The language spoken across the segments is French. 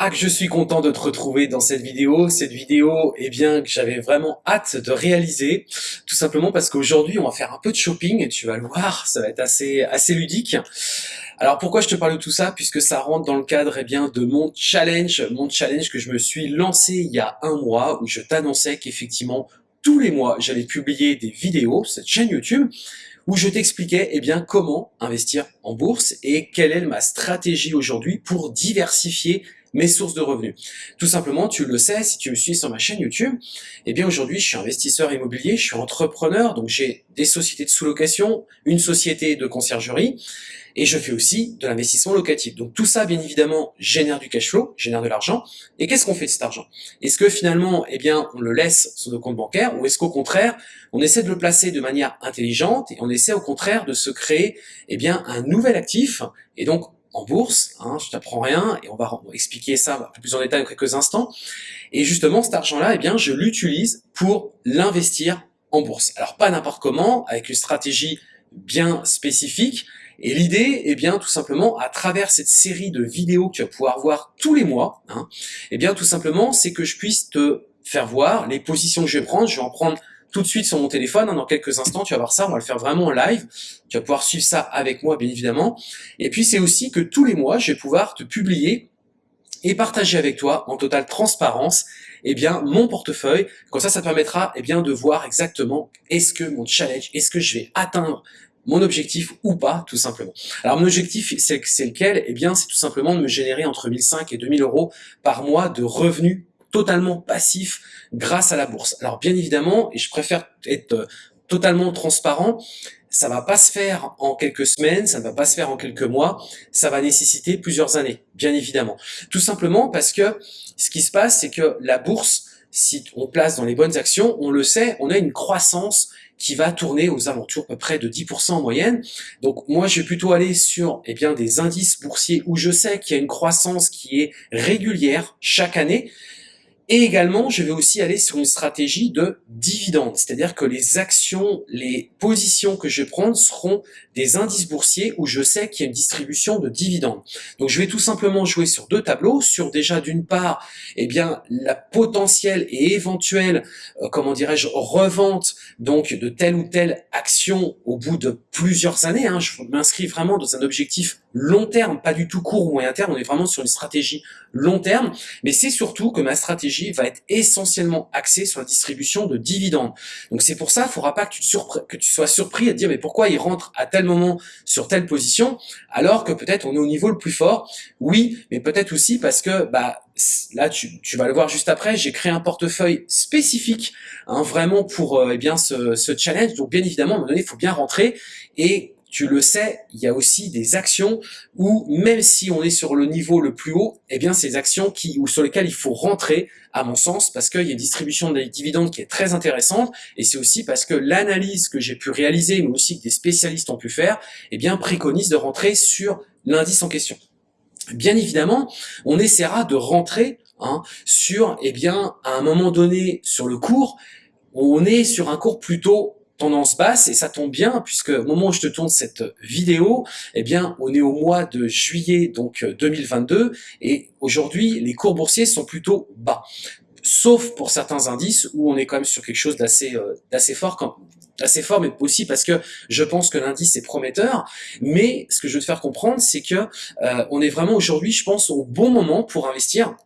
Ah que je suis content de te retrouver dans cette vidéo, cette vidéo eh bien que j'avais vraiment hâte de réaliser, tout simplement parce qu'aujourd'hui on va faire un peu de shopping et tu vas le voir, ça va être assez assez ludique. Alors pourquoi je te parle de tout ça? Puisque ça rentre dans le cadre eh bien de mon challenge, mon challenge que je me suis lancé il y a un mois où je t'annonçais qu'effectivement tous les mois j'allais publier des vidéos, cette chaîne YouTube, où je t'expliquais eh bien comment investir en bourse et quelle est ma stratégie aujourd'hui pour diversifier mes sources de revenus. Tout simplement, tu le sais, si tu me suis sur ma chaîne YouTube, eh bien aujourd'hui, je suis investisseur immobilier, je suis entrepreneur, donc j'ai des sociétés de sous-location, une société de conciergerie, et je fais aussi de l'investissement locatif. Donc tout ça, bien évidemment, génère du cash flow, génère de l'argent. Et qu'est-ce qu'on fait de cet argent? Est-ce que finalement, eh bien, on le laisse sur nos comptes bancaires, ou est-ce qu'au contraire, on essaie de le placer de manière intelligente, et on essaie au contraire de se créer, eh bien, un nouvel actif, et donc en bourse, hein, je t'apprends rien, et on va expliquer ça un peu plus en détail dans quelques instants. Et justement, cet argent-là, eh bien, je l'utilise pour l'investir en bourse. Alors pas n'importe comment, avec une stratégie bien spécifique, et l'idée, eh bien, tout simplement, à travers cette série de vidéos que tu vas pouvoir voir tous les mois, hein, eh bien, tout simplement, c'est que je puisse te faire voir les positions que je vais prendre. Je vais en prendre tout de suite sur mon téléphone. Hein, dans quelques instants, tu vas voir ça. On va le faire vraiment en live. Tu vas pouvoir suivre ça avec moi, bien évidemment. Et puis, c'est aussi que tous les mois, je vais pouvoir te publier et partager avec toi en totale transparence eh bien mon portefeuille. Comme ça, ça te permettra eh bien de voir exactement est-ce que mon challenge, est-ce que je vais atteindre mon objectif ou pas, tout simplement. Alors mon objectif, c'est lequel? Eh bien, c'est tout simplement de me générer entre 1005 et 2000 euros par mois de revenus totalement passifs grâce à la bourse. Alors bien évidemment, et je préfère être euh, totalement transparent, ça va pas se faire en quelques semaines, ça ne va pas se faire en quelques mois, ça va nécessiter plusieurs années, bien évidemment. Tout simplement parce que ce qui se passe, c'est que la bourse, si on place dans les bonnes actions, on le sait, on a une croissance qui va tourner aux alentours à peu près de 10% en moyenne. Donc moi, je vais plutôt aller sur eh bien, des indices boursiers où je sais qu'il y a une croissance qui est régulière chaque année. Et également, je vais aussi aller sur une stratégie de dividende, c'est-à-dire que les actions, les positions que je vais prendre seront des indices boursiers où je sais qu'il y a une distribution de dividendes. Donc je vais tout simplement jouer sur deux tableaux, sur déjà d'une part, eh bien la potentielle et éventuelle, euh, comment dirais-je, revente donc de telle ou telle action au bout de plusieurs années. Hein. Je m'inscris vraiment dans un objectif long terme, pas du tout court ou moyen terme, on est vraiment sur une stratégie long terme, mais c'est surtout que ma stratégie va être essentiellement axée sur la distribution de dividendes. Donc c'est pour ça, il ne faudra pas que tu, te que tu sois surpris à te dire mais pourquoi il rentre à tel moment sur telle position, alors que peut-être on est au niveau le plus fort. Oui, mais peut-être aussi parce que bah là tu, tu, vas le voir juste après, j'ai créé un portefeuille spécifique hein, vraiment pour euh, eh bien ce, ce challenge. Donc bien évidemment, à un moment donné, il faut bien rentrer et tu le sais, il y a aussi des actions où, même si on est sur le niveau le plus haut, eh bien, ces actions qui, ou sur lesquelles il faut rentrer, à mon sens, parce qu'il y a une distribution des dividendes qui est très intéressante, et c'est aussi parce que l'analyse que j'ai pu réaliser, mais aussi que des spécialistes ont pu faire, eh bien, préconise de rentrer sur l'indice en question. Bien évidemment, on essaiera de rentrer hein, sur, eh bien, à un moment donné, sur le cours, on est sur un cours plutôt tendance basse et ça tombe bien puisque au moment où je te tourne cette vidéo, eh bien on est au mois de juillet donc 2022 euh, et aujourd'hui les cours boursiers sont plutôt bas. Sauf pour certains indices où on est quand même sur quelque chose d'assez euh, d'assez fort quand assez fort, mais aussi parce que je pense que l'indice est prometteur. Mais ce que je veux te faire comprendre, c'est que euh, on est vraiment aujourd'hui, je pense, au bon moment pour investir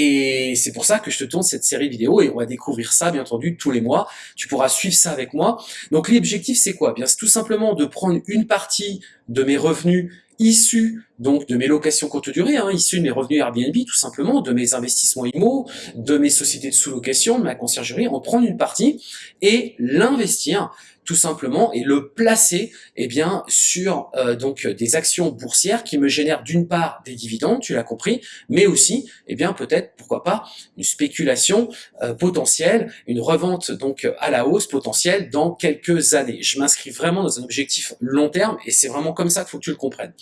et c'est pour ça que je te tourne cette série vidéo et on va découvrir ça, bien entendu, tous les mois. Tu pourras suivre ça avec moi. Donc l'objectif, c'est quoi? Bien, c'est tout simplement de prendre une partie de mes revenus issus donc de mes locations courte durée, hein, issus de mes revenus Airbnb tout simplement, de mes investissements IMO, de mes sociétés de sous-location, de ma conciergerie, en prendre une partie et l'investir tout simplement et le placer eh bien sur euh, donc des actions boursières qui me génèrent d'une part des dividendes, tu l'as compris, mais aussi eh bien peut-être pourquoi pas une spéculation euh, potentielle, une revente donc à la hausse potentielle dans quelques années. Je m'inscris vraiment dans un objectif long terme et c'est vraiment comme ça qu'il faut que tu le comprennes.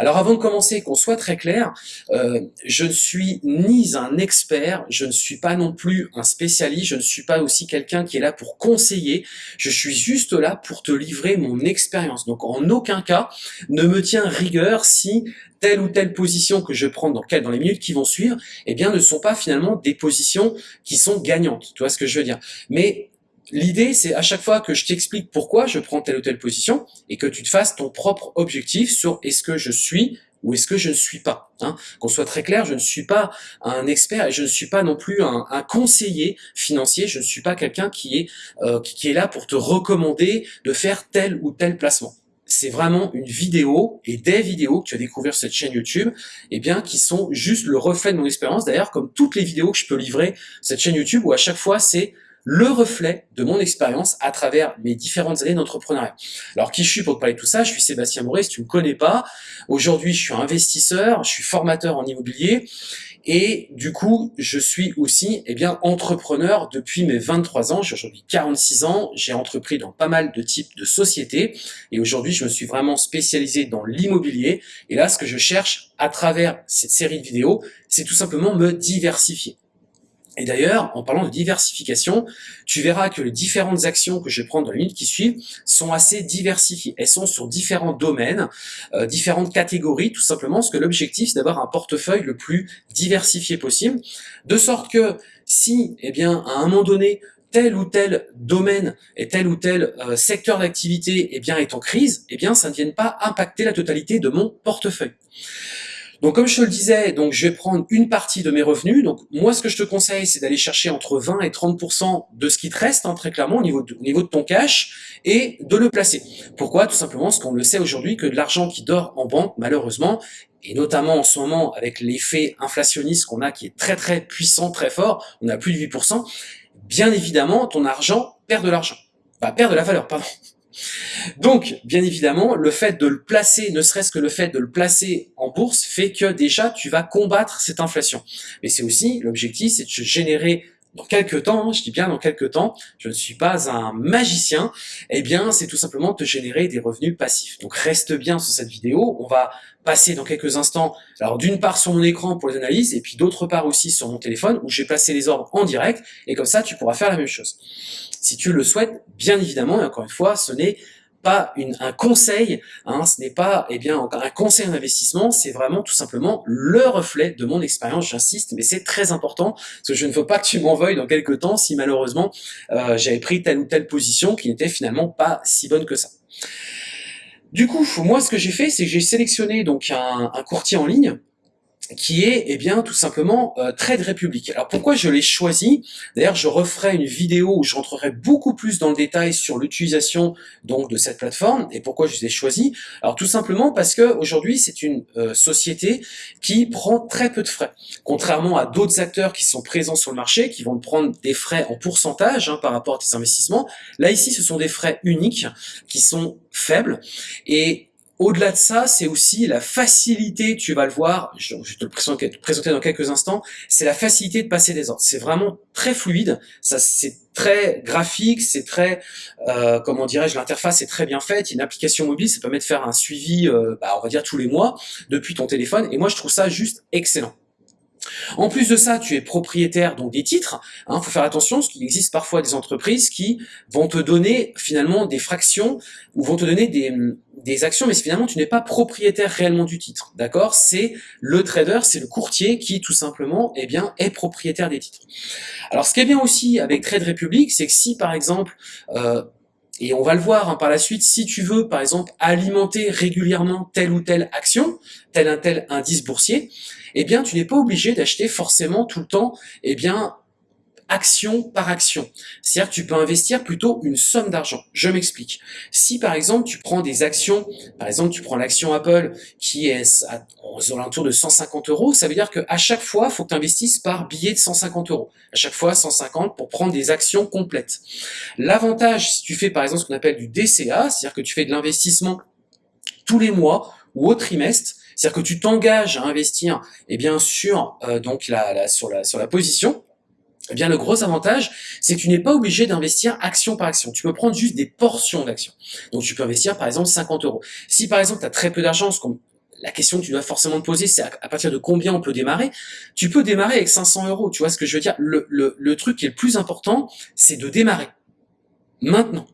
Alors avant de commencer, qu'on soit très clair, euh, je ne suis ni un expert, je ne suis pas non plus un spécialiste, je ne suis pas aussi quelqu'un qui est là pour conseiller, je suis juste là pour te livrer mon expérience. Donc en aucun cas, ne me tiens rigueur si telle ou telle position que je prends dans, dans les minutes qui vont suivre, eh bien ne sont pas finalement des positions qui sont gagnantes. Tu vois ce que je veux dire? Mais L'idée, c'est à chaque fois que je t'explique pourquoi je prends telle ou telle position et que tu te fasses ton propre objectif sur est-ce que je suis ou est-ce que je ne suis pas hein? Qu'on soit très clair, je ne suis pas un expert et je ne suis pas non plus un, conseiller financier, je ne suis pas quelqu'un qui, est euh, qui est là pour te recommander de faire tel ou tel placement. C'est vraiment une vidéo et des vidéos que tu as découvert sur cette chaîne YouTube, eh bien, qui sont juste le reflet de mon expérience. D'ailleurs, comme toutes les vidéos que je peux livrer cette chaîne YouTube, où à chaque fois, c'est le reflet de mon expérience à travers mes différentes années d'entrepreneuriat. Alors qui je suis pour te parler de tout ça? Je suis Sébastien si tu me connais pas. Aujourd'hui, je suis investisseur, je suis formateur en immobilier et du coup, je suis aussi eh bien entrepreneur depuis mes 23 ans. J'ai aujourd'hui 46 ans, j'ai entrepris dans pas mal de types de sociétés et aujourd'hui, je me suis vraiment spécialisé dans l'immobilier et là, ce que je cherche à travers cette série de vidéos, c'est tout simplement me diversifier. Et d'ailleurs, en parlant de diversification, tu verras que les différentes actions que je vais prendre dans les minutes qui suivent sont assez diversifiées. Elles sont sur différents domaines, euh, différentes catégories, tout simplement, parce que l'objectif, c'est d'avoir un portefeuille le plus diversifié possible, de sorte que si, eh bien, à un moment donné, tel ou tel domaine et tel ou tel euh, secteur d'activité eh bien, est en crise, eh bien, ça ne vienne pas impacter la totalité de mon portefeuille. Donc comme je te le disais, je vais prendre une partie de mes revenus. Donc moi, ce que je te conseille, c'est d'aller chercher entre 20 et 30% de ce qui te reste, hein, très clairement, au niveau, de, au niveau de ton cash, et de le placer. Pourquoi? Tout simplement parce qu'on le sait aujourd'hui que de l'argent qui dort en banque, malheureusement, et notamment en ce moment avec l'effet inflationniste qu'on a qui est très très puissant, très fort, on a plus de 8%, bien évidemment, ton argent perd de l'argent. Bah, perd de la valeur, pardon. Donc, bien évidemment, le fait de le placer, ne serait-ce que le fait de le placer en bourse, fait que déjà, tu vas combattre cette inflation. Mais c'est aussi, l'objectif, c'est de générer dans quelques temps, hein, je dis bien dans quelques temps, je ne suis pas un magicien, eh bien c'est tout simplement te générer des revenus passifs. Donc reste bien sur cette vidéo, on va passer dans quelques instants, alors d'une part sur mon écran pour les analyses, et puis d'autre part aussi sur mon téléphone, où j'ai placé les ordres en direct, et comme ça tu pourras faire la même chose. Si tu le souhaites, bien évidemment, et encore une fois, ce n'est pas un conseil, hein, ce n'est pas eh bien un conseil en investissement, c'est vraiment tout simplement le reflet de mon expérience, j'insiste, mais c'est très important, parce que je ne veux pas que tu m'en veuilles dans quelques temps si malheureusement euh, j'avais pris telle ou telle position qui n'était finalement pas si bonne que ça. Du coup, moi ce que j'ai fait, c'est que j'ai sélectionné donc un courtier en ligne, qui est eh bien tout simplement euh, Trade Republic. Alors pourquoi je l'ai choisi? D'ailleurs, je referai une vidéo où je rentrerai beaucoup plus dans le détail sur l'utilisation donc de cette plateforme et pourquoi je l'ai choisi. Alors tout simplement parce que aujourd'hui, c'est une euh, société qui prend très peu de frais, contrairement à d'autres acteurs qui sont présents sur le marché, qui vont prendre des frais en pourcentage hein, par rapport à tes investissements. Là ici, ce sont des frais uniques qui sont faibles et au-delà de ça, c'est aussi la facilité, tu vas le voir, je, vais te le présenter, dans quelques instants, c'est la facilité de passer des ordres. C'est vraiment très fluide, ça c'est très graphique, c'est très, euh, comment dirais-je, l'interface est très bien faite, une application mobile, ça permet de faire un suivi, euh, bah, on va dire tous les mois, depuis ton téléphone, et moi je trouve ça juste excellent. En plus de ça, tu es propriétaire donc des titres. Il hein, faut faire attention, parce qu'il existe parfois des entreprises qui vont te donner finalement des fractions ou vont te donner des, actions, mais finalement tu n'es pas propriétaire réellement du titre. D'accord? C'est le trader, c'est le courtier qui tout simplement eh est propriétaire des titres. Alors ce qui est bien aussi avec Trade Republic, c'est que si par exemple... Euh, et on va le voir hein, par la suite, si tu veux par exemple alimenter régulièrement telle ou telle action, tel un tel indice boursier, eh bien tu n'es pas obligé d'acheter forcément tout le temps eh bien action par action. C'est-à-dire que tu peux investir plutôt une somme d'argent. Je m'explique. Si par exemple tu prends des actions, par exemple tu prends l'action Apple qui est à, aux alentours de 150 euros, ça veut dire qu'à chaque fois, il faut que tu investisses par billet de 150 euros. À chaque fois 150 pour prendre des actions complètes. L'avantage, si tu fais par exemple ce qu'on appelle du DCA, c'est-à-dire que tu fais de l'investissement tous les mois ou au trimestre, c'est-à-dire que tu t'engages à investir eh bien, sur, euh, donc la, sur, la, sur la position, eh bien, le gros avantage, c'est que tu n'es pas obligé d'investir action par action. Tu peux prendre juste des portions d'actions. Donc, tu peux investir, par exemple, 50 euros. Si, par exemple, tu as très peu d'argent, la question que tu dois forcément te poser, c'est à, partir de combien on peut démarrer. Tu peux démarrer avec 500 euros. Tu vois ce que je veux dire? Le, le, le truc qui est le plus important, c'est de démarrer. Maintenant.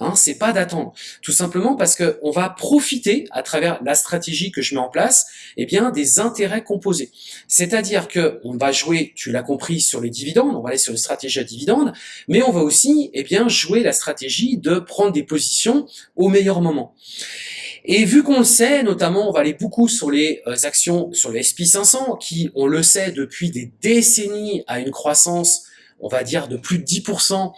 Hein, c'est pas d'attendre. Tout simplement parce que on va profiter, à travers la stratégie que je mets en place, eh bien, des intérêts composés. C'est-à-dire que on va jouer, tu l'as compris, sur les dividendes, on va aller sur une stratégie à dividendes, mais on va aussi, eh bien, jouer la stratégie de prendre des positions au meilleur moment. Et vu qu'on le sait, notamment, on va aller beaucoup sur les euh, actions, sur le SP500, qui, on le sait, depuis des décennies, a une croissance, on va dire, de plus de 10%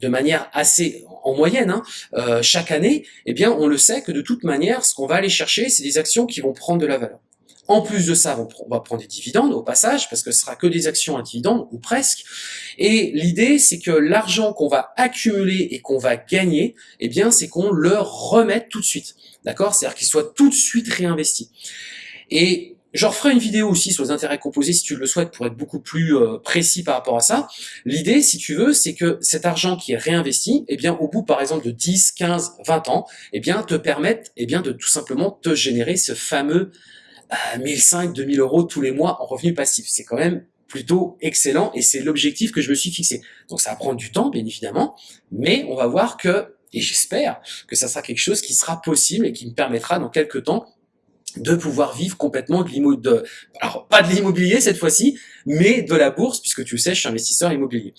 de manière assez en moyenne hein, euh, chaque année, eh bien on le sait que de toute manière, ce qu'on va aller chercher, c'est des actions qui vont prendre de la valeur. En plus de ça, on va prendre des dividendes au passage, parce que ce sera que des actions à dividendes, ou presque. Et l'idée, c'est que l'argent qu'on va accumuler et qu'on va gagner, eh bien, c'est qu'on le remette tout de suite. D'accord? C'est-à-dire qu'il soit tout de suite réinvesti. Je referai une vidéo aussi sur les intérêts composés si tu le souhaites pour être beaucoup plus euh, précis par rapport à ça. L'idée, si tu veux, c'est que cet argent qui est réinvesti, eh bien, au bout, par exemple, de 10, 15, 20 ans, eh bien, te permette, eh bien, de tout simplement te générer ce fameux euh, 1005, 2000 euros tous les mois en revenu passif. C'est quand même plutôt excellent et c'est l'objectif que je me suis fixé. Donc ça va prendre du temps, bien évidemment, mais on va voir que, et j'espère que ça sera quelque chose qui sera possible et qui me permettra dans quelques temps de pouvoir vivre complètement de l'immobilier, alors pas de l'immobilier cette fois-ci, mais de la bourse, puisque tu sais, je suis investisseur immobilier.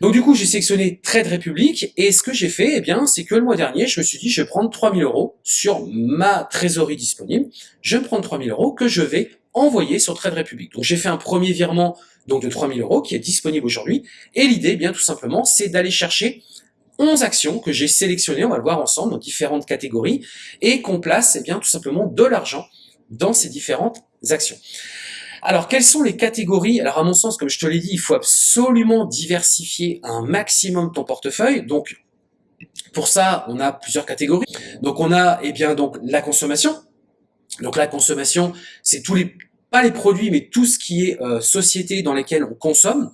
Donc du coup, j'ai sélectionné Trade Republic, et ce que j'ai fait, eh bien, c'est que le mois dernier, je me suis dit, je vais prendre 3000 euros sur ma trésorerie disponible, je vais prendre 3000 euros que je vais envoyer sur Trade Republic. Donc j'ai fait un premier virement donc de 3000 euros qui est disponible aujourd'hui, et l'idée, eh bien tout simplement, c'est d'aller chercher 11 actions que j'ai sélectionnées, on va le voir ensemble, dans différentes catégories, et qu'on place eh bien tout simplement de l'argent dans ces différentes actions. Alors, quelles sont les catégories? Alors, à mon sens, comme je te l'ai dit, il faut absolument diversifier un maximum ton portefeuille. Donc, pour ça, on a plusieurs catégories. Donc, on a eh bien donc la consommation. Donc, la consommation, c'est tous les pas les produits, mais tout ce qui est euh, société dans lesquelles on consomme,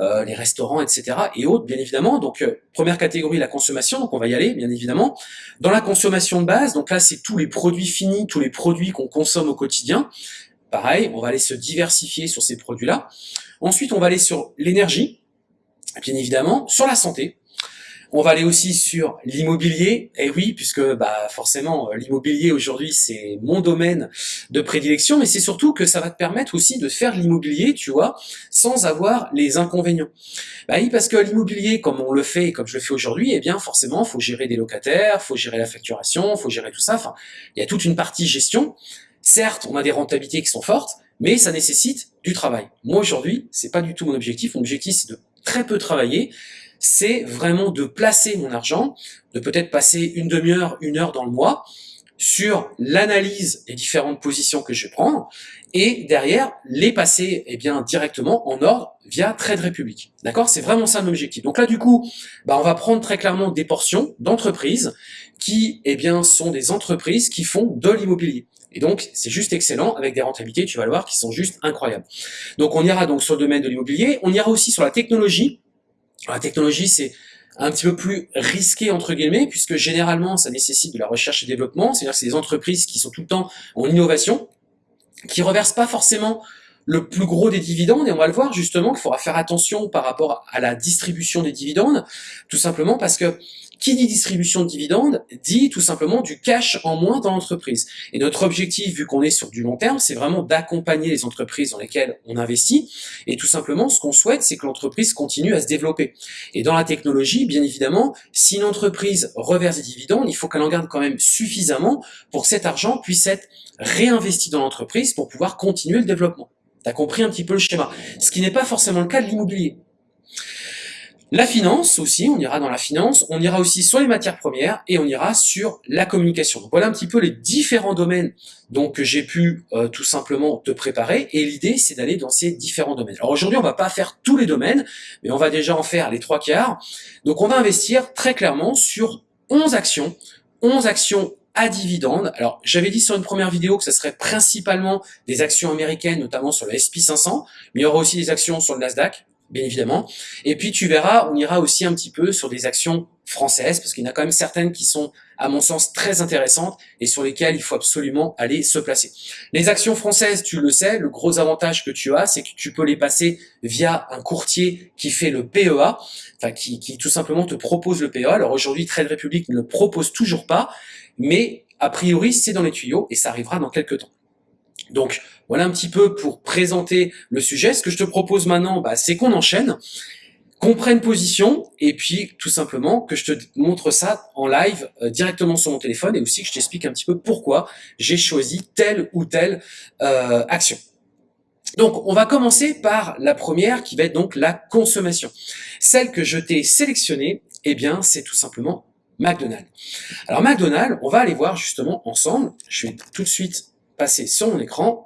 euh, les restaurants, etc. et autres, bien évidemment. Donc, euh, première catégorie, la consommation, donc on va y aller, bien évidemment. Dans la consommation de base, donc là, c'est tous les produits finis, tous les produits qu'on consomme au quotidien. Pareil, on va aller se diversifier sur ces produits-là. Ensuite, on va aller sur l'énergie, bien évidemment, sur la santé, on va aller aussi sur l'immobilier. Et oui, puisque bah forcément, euh, l'immobilier aujourd'hui, c'est mon domaine de prédilection, mais c'est surtout que ça va te permettre aussi de faire l'immobilier, tu vois, sans avoir les inconvénients. Bah oui, parce que l'immobilier, comme on le fait, comme je le fais aujourd'hui, eh bien forcément, faut gérer des locataires, faut gérer la facturation, faut gérer tout ça. Enfin, il y a toute une partie gestion. Certes, on a des rentabilités qui sont fortes, mais ça nécessite du travail. Moi aujourd'hui, c'est pas du tout mon objectif. Mon objectif, c'est de très peu travailler c'est vraiment de placer mon argent, de peut-être passer une demi-heure, une heure dans le mois, sur l'analyse des différentes positions que je vais prendre, et derrière, les passer eh bien, directement en ordre via Trade Republic. D'accord? C'est vraiment ça l'objectif. Donc là, du coup, bah, on va prendre très clairement des portions d'entreprises qui eh bien, sont des entreprises qui font de l'immobilier. Et donc, c'est juste excellent, avec des rentabilités, tu vas le voir, qui sont juste incroyables. Donc, on ira donc sur le domaine de l'immobilier, on ira aussi sur la technologie, la technologie, c'est un petit peu plus risqué entre guillemets, puisque généralement, ça nécessite de la recherche et développement, c'est-à-dire que c'est des entreprises qui sont tout le temps en innovation, qui reversent pas forcément le plus gros des dividendes, et on va le voir justement qu'il faudra faire attention par rapport à la distribution des dividendes, tout simplement parce que qui dit distribution de dividendes dit tout simplement du cash en moins dans l'entreprise. Et notre objectif, vu qu'on est sur du long terme, c'est vraiment d'accompagner les entreprises dans lesquelles on investit. Et tout simplement, ce qu'on souhaite, c'est que l'entreprise continue à se développer. Et dans la technologie, bien évidemment, si une entreprise reverse des dividendes, il faut qu'elle en garde quand même suffisamment pour que cet argent puisse être réinvesti dans l'entreprise pour pouvoir continuer le développement. Tu as compris un petit peu le schéma. Ce qui n'est pas forcément le cas de l'immobilier. La finance aussi, on ira dans la finance, on ira aussi sur les matières premières et on ira sur la communication. voilà un petit peu les différents domaines donc, que j'ai pu euh, tout simplement te préparer et l'idée c'est d'aller dans ces différents domaines. Alors aujourd'hui on va pas faire tous les domaines, mais on va déjà en faire les trois quarts. Donc on va investir très clairement sur 11 actions, 11 actions à dividendes. Alors, j'avais dit sur une première vidéo que ce serait principalement des actions américaines, notamment sur le SP500, mais il y aura aussi des actions sur le Nasdaq, bien évidemment. Et puis tu verras, on ira aussi un petit peu sur des actions françaises, parce qu'il y en a quand même certaines qui sont, à mon sens, très intéressantes et sur lesquelles il faut absolument aller se placer. Les actions françaises, tu le sais, le gros avantage que tu as, c'est que tu peux les passer via un courtier qui fait le PEA, enfin qui, qui tout simplement te propose le PEA. Alors aujourd'hui, Trade Republic ne le propose toujours pas, mais a priori, c'est dans les tuyaux et ça arrivera dans quelques temps. Donc voilà un petit peu pour présenter le sujet. Ce que je te propose maintenant, bah, c'est qu'on enchaîne, qu'on prenne position et puis tout simplement que je te montre ça en live euh, directement sur mon téléphone et aussi que je t'explique un petit peu pourquoi j'ai choisi telle ou telle euh, action. Donc, on va commencer par la première qui va être donc la consommation. Celle que je t'ai sélectionnée, eh bien, c'est tout simplement McDonald's. Alors, McDonald's, on va aller voir justement ensemble. Je vais tout de suite passer sur mon écran.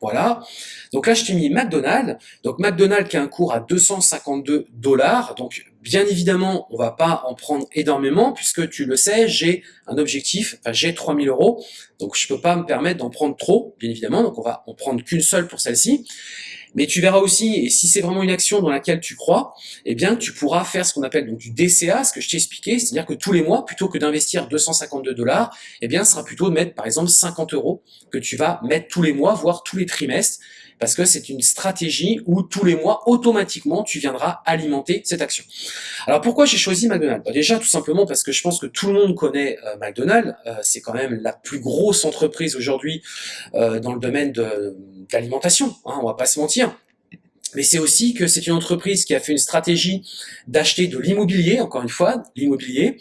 Voilà. Donc là, je t'ai mis McDonald's. Donc McDonald's qui a un cours à 252 dollars. Donc bien évidemment, on va pas en prendre énormément puisque tu le sais, j'ai un objectif, j'ai 3000 euros. Donc je peux pas me permettre d'en prendre trop, bien évidemment. Donc on va en prendre qu'une seule pour celle-ci. Mais tu verras aussi, et si c'est vraiment une action dans laquelle tu crois, eh bien, tu pourras faire ce qu'on appelle donc du DCA, ce que je t'ai expliqué, c'est-à-dire que tous les mois, plutôt que d'investir 252 dollars, eh bien, ce sera plutôt de mettre, par exemple, 50 euros que tu vas mettre tous les mois, voire tous les trimestres, parce que c'est une stratégie où tous les mois, automatiquement, tu viendras alimenter cette action. Alors pourquoi j'ai choisi McDonald's? Bah, Déjà, tout simplement parce que je pense que tout le monde connaît euh, McDonald's, euh, c'est quand même la plus grosse entreprise aujourd'hui euh, dans le domaine de, d'alimentation, hein, on va pas se mentir mais c'est aussi que c'est une entreprise qui a fait une stratégie d'acheter de l'immobilier, encore une fois, l'immobilier,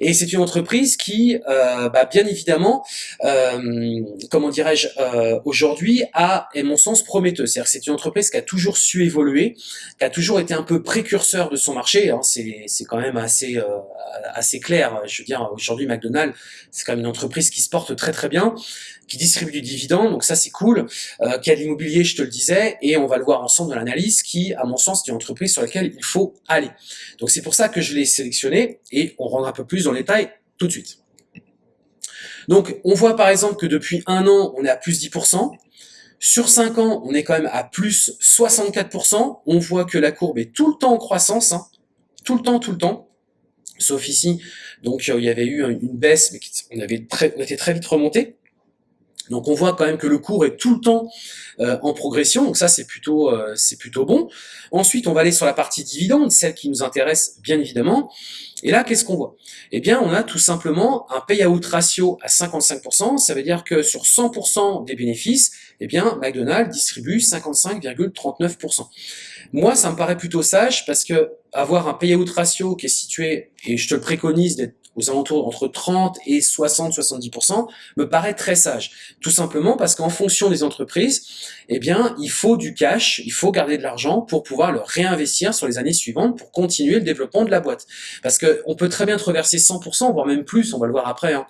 et c'est une entreprise qui, euh, bah, bien évidemment, euh, comment dirais-je, euh, aujourd'hui a, et mon sens, prometteuse. C'est-à-dire que c'est une entreprise qui a toujours su évoluer, qui a toujours été un peu précurseur de son marché, hein, c'est quand même assez, euh, assez clair. Je veux dire, aujourd'hui, McDonald's, c'est quand même une entreprise qui se porte très très bien, qui distribue du dividende, donc ça c'est cool, euh, qui a de l'immobilier, je te le disais, et on va le voir ensemble dans l'analyse, qui, à mon sens, est une entreprise sur laquelle il faut aller. Donc c'est pour ça que je l'ai sélectionné, et on rentre un peu plus dans les détail tout de suite. Donc on voit par exemple que depuis un an, on est à plus 10%, sur 5 ans, on est quand même à plus 64%, on voit que la courbe est tout le temps en croissance, hein. tout le temps, tout le temps, sauf ici, donc il y avait eu une baisse, mais on avait très, on était très vite remonté. Donc on voit quand même que le cours est tout le temps euh, en progression, donc ça c'est plutôt euh, plutôt bon. Ensuite on va aller sur la partie dividende, celle qui nous intéresse bien évidemment. Et là qu'est-ce qu'on voit? Eh bien on a tout simplement un payout ratio à 55%, ça veut dire que sur 100% des bénéfices, eh bien McDonald's distribue 55,39%. Moi ça me paraît plutôt sage parce que avoir un payout ratio qui est situé, et je te le préconise d'être aux alentours entre 30 et 60-70%, me paraît très sage. Tout simplement parce qu'en fonction des entreprises, eh bien, il faut du cash, il faut garder de l'argent pour pouvoir le réinvestir sur les années suivantes pour continuer le développement de la boîte. Parce que on peut très bien reverser 100%, voire même plus, on va le voir après, hein,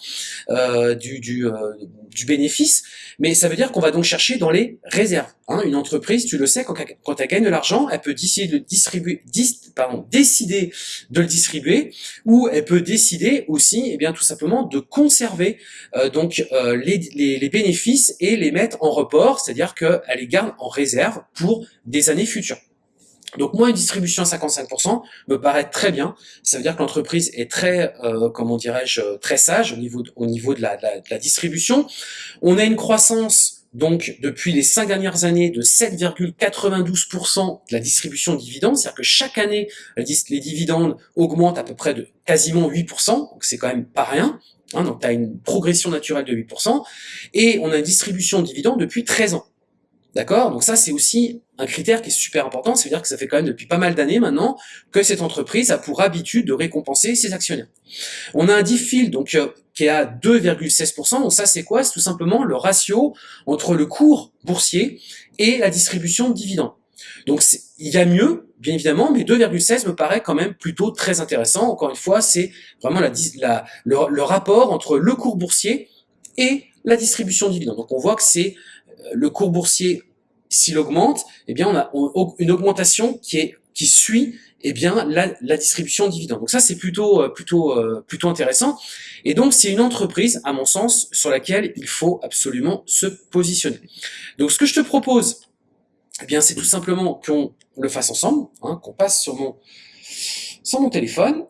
euh, du, du, euh, du bénéfice, mais ça veut dire qu'on va donc chercher dans les réserves. Hein. Une entreprise, tu le sais, quand, quand elle gagne de l'argent, elle peut décider de, distribuer, pardon, décider de le distribuer, ou elle peut décider aussi, eh bien, tout simplement, de conserver euh, donc euh, les, bénéfices et les mettre en report, c'est-à-dire qu'elle les garde en réserve pour des années futures. Donc moi, une distribution à 55% me paraît très bien. Ça veut dire que l'entreprise est très, euh, comment dirais-je, très sage au niveau au niveau de la, distribution. On a une croissance donc depuis les cinq dernières années de 7,92% de la distribution de dividendes, c'est-à-dire que chaque année les dividendes augmentent à peu près de quasiment 8%, donc c'est quand même pas rien. Hein, donc tu as une progression naturelle de 8%, et on a une distribution de dividendes depuis 13 ans. D'accord? Donc ça, c'est aussi un critère qui est super important, c'est-à-dire que ça fait quand même depuis pas mal d'années maintenant que cette entreprise a pour habitude de récompenser ses actionnaires. On a un DIFIL donc euh, à 2,16%, donc ça c'est quoi? C'est tout simplement le ratio entre le cours boursier et la distribution de dividendes. Donc il y a mieux, bien évidemment, mais 2,16 me paraît quand même plutôt très intéressant. Encore une fois, c'est vraiment la, le, rapport entre le cours boursier et la distribution de dividendes. Donc on voit que c'est euh, le cours boursier s'il augmente, eh bien, on a une augmentation qui est qui suit eh bien la, la distribution de dividendes. Donc ça c'est plutôt euh, plutôt euh, plutôt intéressant. Et donc c'est une entreprise à mon sens sur laquelle il faut absolument se positionner. Donc ce que je te propose, eh bien, c'est tout simplement qu'on le fasse ensemble, hein, qu'on passe sur mon, sur mon téléphone,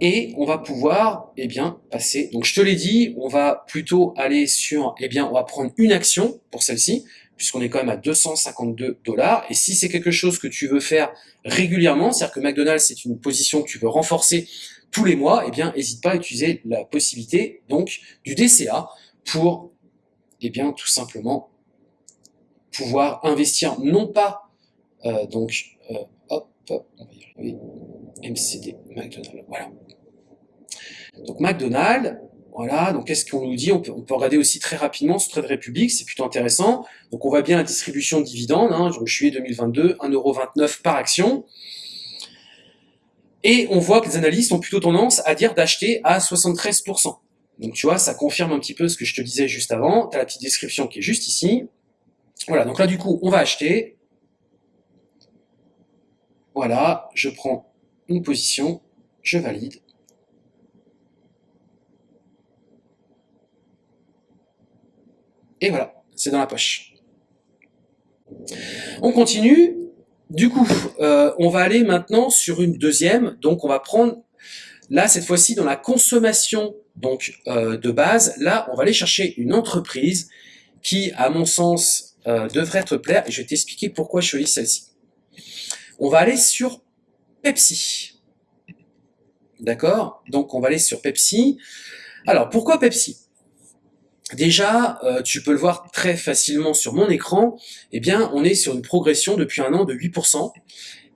et on va pouvoir, eh bien, passer. Donc, je te l'ai dit, on va plutôt aller sur, eh bien, on va prendre une action pour celle-ci, puisqu'on est quand même à 252 dollars. Et si c'est quelque chose que tu veux faire régulièrement, c'est-à-dire que McDonald's, c'est une position que tu veux renforcer tous les mois, eh bien, n'hésite pas à utiliser la possibilité, donc, du DCA pour, eh bien, tout simplement pouvoir investir non pas, euh, donc, euh, hop, on va y arriver, MCD, McDonald's, voilà. Donc McDonald's, voilà, donc qu'est-ce qu'on nous dit? On peut, on regarder aussi très rapidement ce Trade Republic, c'est plutôt intéressant. Donc on voit bien la distribution de dividendes, hein, donc juillet 2022, 1,29€ par action. Et on voit que les analystes ont plutôt tendance à dire d'acheter à 73%. Donc tu vois, ça confirme un petit peu ce que je te disais juste avant. Tu as la petite description qui est juste ici. Voilà, donc là du coup, on va acheter. Voilà, je prends une position, je valide. Et voilà, c'est dans la poche. On continue. Du coup, euh, on va aller maintenant sur une deuxième. Donc, on va prendre, là, cette fois-ci, dans la consommation donc euh, de base. Là, on va aller chercher une entreprise qui, à mon sens, euh, devrait te plaire. Et je vais t'expliquer pourquoi je choisis celle-ci. On va aller sur Pepsi. D'accord? Donc, on va aller sur Pepsi. Alors, pourquoi Pepsi? Déjà, euh, tu peux le voir très facilement sur mon écran, eh bien, on est sur une progression depuis un an de 8%,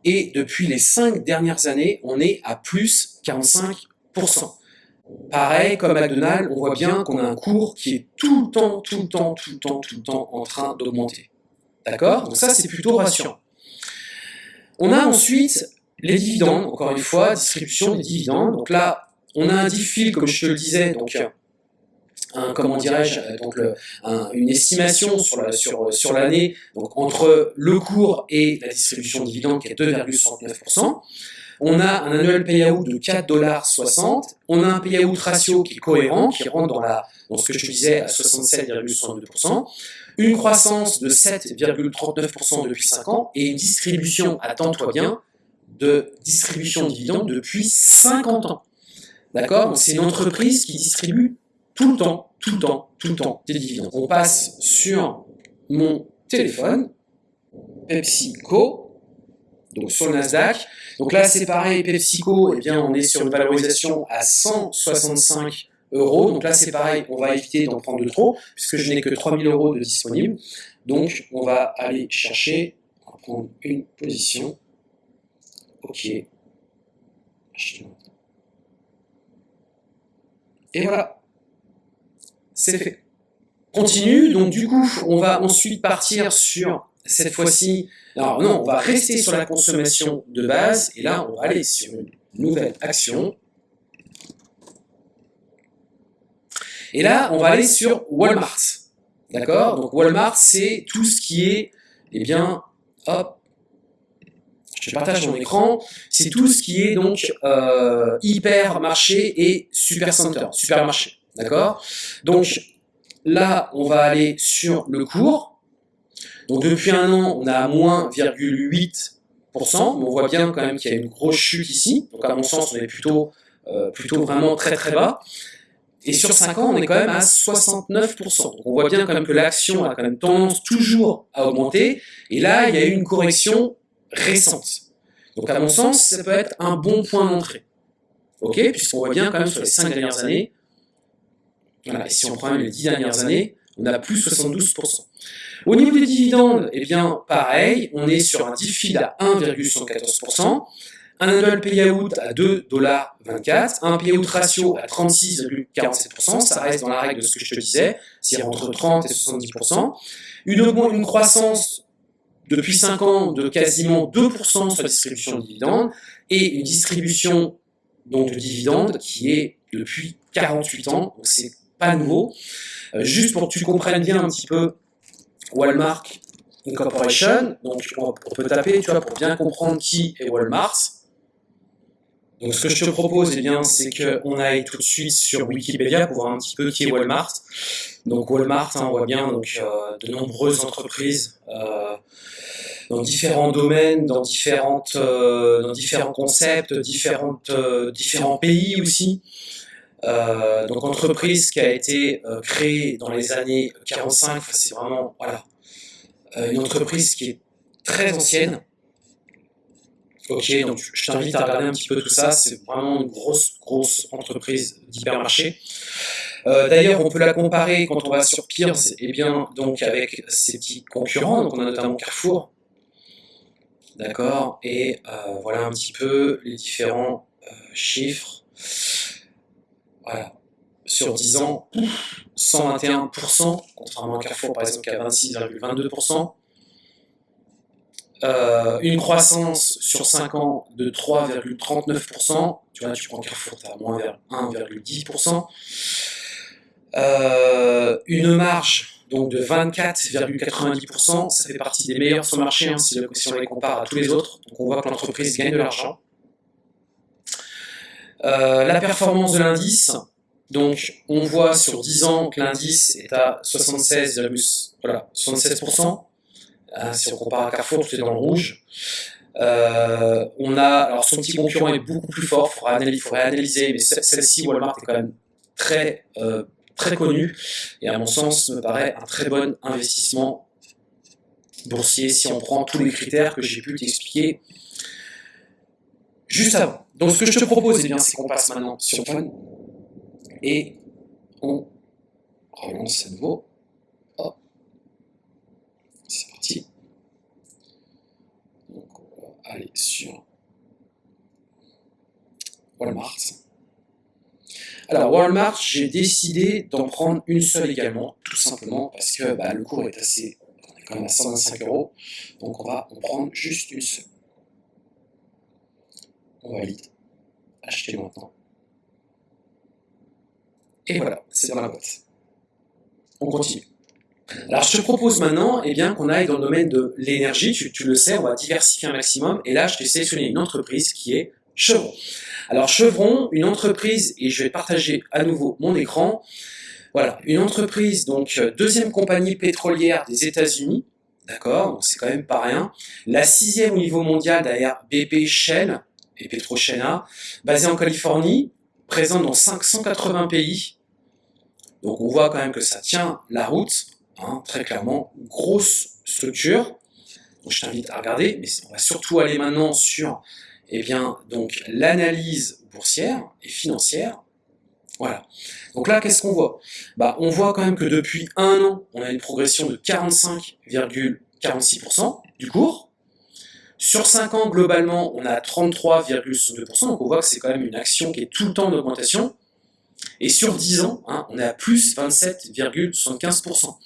et depuis les 5 dernières années, on est à plus 45%. Pareil, comme McDonald's, on voit bien qu'on a un cours qui est tout le temps, tout le temps, tout le temps, tout le temps en train d'augmenter. D'accord? Donc ça, c'est plutôt rassurant. On a ensuite les dividendes, encore une fois, distribution des dividendes. Donc là, on a un diffil, comme je te le disais, donc un, comment dirais-je, euh, donc une estimation sur l'année, sur, sur donc entre le cours et la distribution de dividendes qui est 2,69%. On a un annual payout de 4,60$. On a un payout ratio qui est cohérent, qui rentre dans, la, dans ce que je disais à 67,62%. Une croissance de 7,39% depuis 5 ans et une distribution, attends-toi bien, de distribution de dividendes depuis 50 ans. D'accord? Donc c'est une entreprise qui distribue tout le temps, tout le temps, tout le temps des dividendes. On passe sur mon téléphone, PepsiCo, donc sur le Nasdaq. Donc là, c'est pareil, PepsiCo, eh bien, on est sur une valorisation à 165 euros. Donc là, c'est pareil, on va éviter d'en prendre de trop, puisque je n'ai que 3000 euros de disponibles. Donc, on va aller chercher, on va prendre une position. Ok. Et voilà c'est fait. Continue, donc du coup, on va ensuite partir sur, cette fois-ci, alors non, on va rester sur la consommation de base, et là, on va aller sur une nouvelle action. Et là, on va aller sur Walmart. D'accord? Donc Walmart, c'est tout ce qui est, eh bien, hop, je partage mon écran, c'est tout ce qui est donc euh, hypermarché et supercenter, supermarché. D'accord Donc là, on va aller sur le cours. Donc depuis un an, on a à moins 0,8%, mais on voit bien quand même qu'il y a une grosse chute ici. Donc à mon sens, on est plutôt, euh, plutôt vraiment très très bas. Et sur 5 ans, on est quand même à 69%. Donc on voit bien quand même que l'action a quand même tendance toujours à augmenter. Et là, il y a eu une correction récente. Donc à mon sens, ça peut être un bon point d'entrée. Ok Puisqu'on voit bien quand même sur les 5 dernières années, si on prend les 10 dernières années, on a plus 72%. Au niveau des dividendes, eh bien, pareil, on est sur un dividende à 1,114%, un annual payout à 2,24$, un payout ratio à 36,47%, ça reste dans la règle de ce que je te disais, c'est entre 30 et 70%, une, une croissance depuis 5 ans de quasiment 2% sur la distribution de dividendes, et une distribution donc, de dividendes qui est depuis 48 ans, donc c'est pas nouveau. Euh, juste pour que tu comprennes bien un petit peu Walmart Incorporation, donc on, peut taper, tu vois, pour bien comprendre qui est Walmart. Donc ce que je te propose, eh bien, c'est qu'on aille tout de suite sur Wikipédia pour voir un petit peu qui est Walmart. Donc Walmart, hein, on voit bien donc, euh, de nombreuses entreprises, euh, dans différents domaines, dans, différentes, dans différents concepts, différentes, différents pays aussi. Euh, donc entreprise qui a été créée dans les années 45, c'est vraiment voilà, une entreprise qui est très ancienne. Ok, donc je t'invite à regarder un petit peu tout ça, c'est vraiment une grosse, grosse entreprise d'hypermarché. Euh, d'ailleurs, on peut la comparer quand on va sur Peers, et bien, donc avec ses petits concurrents, donc on a notamment Carrefour, d'accord, et euh, voilà un petit peu les différents euh, chiffres. Sur 10 ans, 121%, contrairement à Carrefour par exemple qui a 26,22%. une croissance sur 5 ans de 3,39%. Tu vois, tu prends Carrefour, tu as moins vers 1,10%. Euh, une marge donc de 24,90%, ça fait partie des meilleurs sur le marché hein, si, on les compare à tous les autres. Donc on voit que l'entreprise gagne de l'argent. Euh, la performance de l'indice, donc on voit sur 10 ans que l'indice est à 76, voilà, 76%. Euh, si on compare à Carrefour, tout est dans le rouge. on a, alors son petit concurrent est beaucoup plus fort, il faudrait analyser, mais celle-ci, Walmart, est quand même très très connu et à mon sens me paraît un très bon investissement boursier si on prend tous les critères que j'ai pu t'expliquer juste avant. Donc ce que je te propose, eh bien, c'est qu'on passe maintenant sur Fun et on relance à nouveau. C'est parti. Donc on va aller sur Walmart. Alors Walmart, j'ai décidé d'en prendre une seule également, tout simplement parce que bah, le cours est assez, on est quand même à 125 euros, donc on va en prendre juste une seule. On valide, acheter maintenant. Et voilà, c'est dans la boîte. On continue. Alors je te propose maintenant eh bien, qu'on aille dans le domaine de l'énergie, tu, le sais, on va diversifier un maximum, et là je t'ai sélectionné une entreprise qui est Chevron. Alors Chevron, une entreprise, et je vais partager à nouveau mon écran, voilà, une entreprise, donc deuxième compagnie pétrolière des États-Unis, d'accord, donc c'est quand même pas rien, la sixième au niveau mondial derrière BP Shell et PetroChina, basée en Californie, présente dans 580 pays, donc on voit quand même que ça tient la route, hein, très clairement, grosse structure, donc je t'invite à regarder, mais on va surtout aller maintenant sur eh l'analyse boursière et financière, voilà. Donc là, qu'est-ce qu'on voit? Bah, On voit quand même que depuis un an, on a une progression de 45,46% du cours. Sur 5 ans, globalement, on a 33,62%, donc on voit que c'est quand même une action qui est tout le temps en augmentation. Et sur 10 ans, hein, on est à plus 27,75%. Donc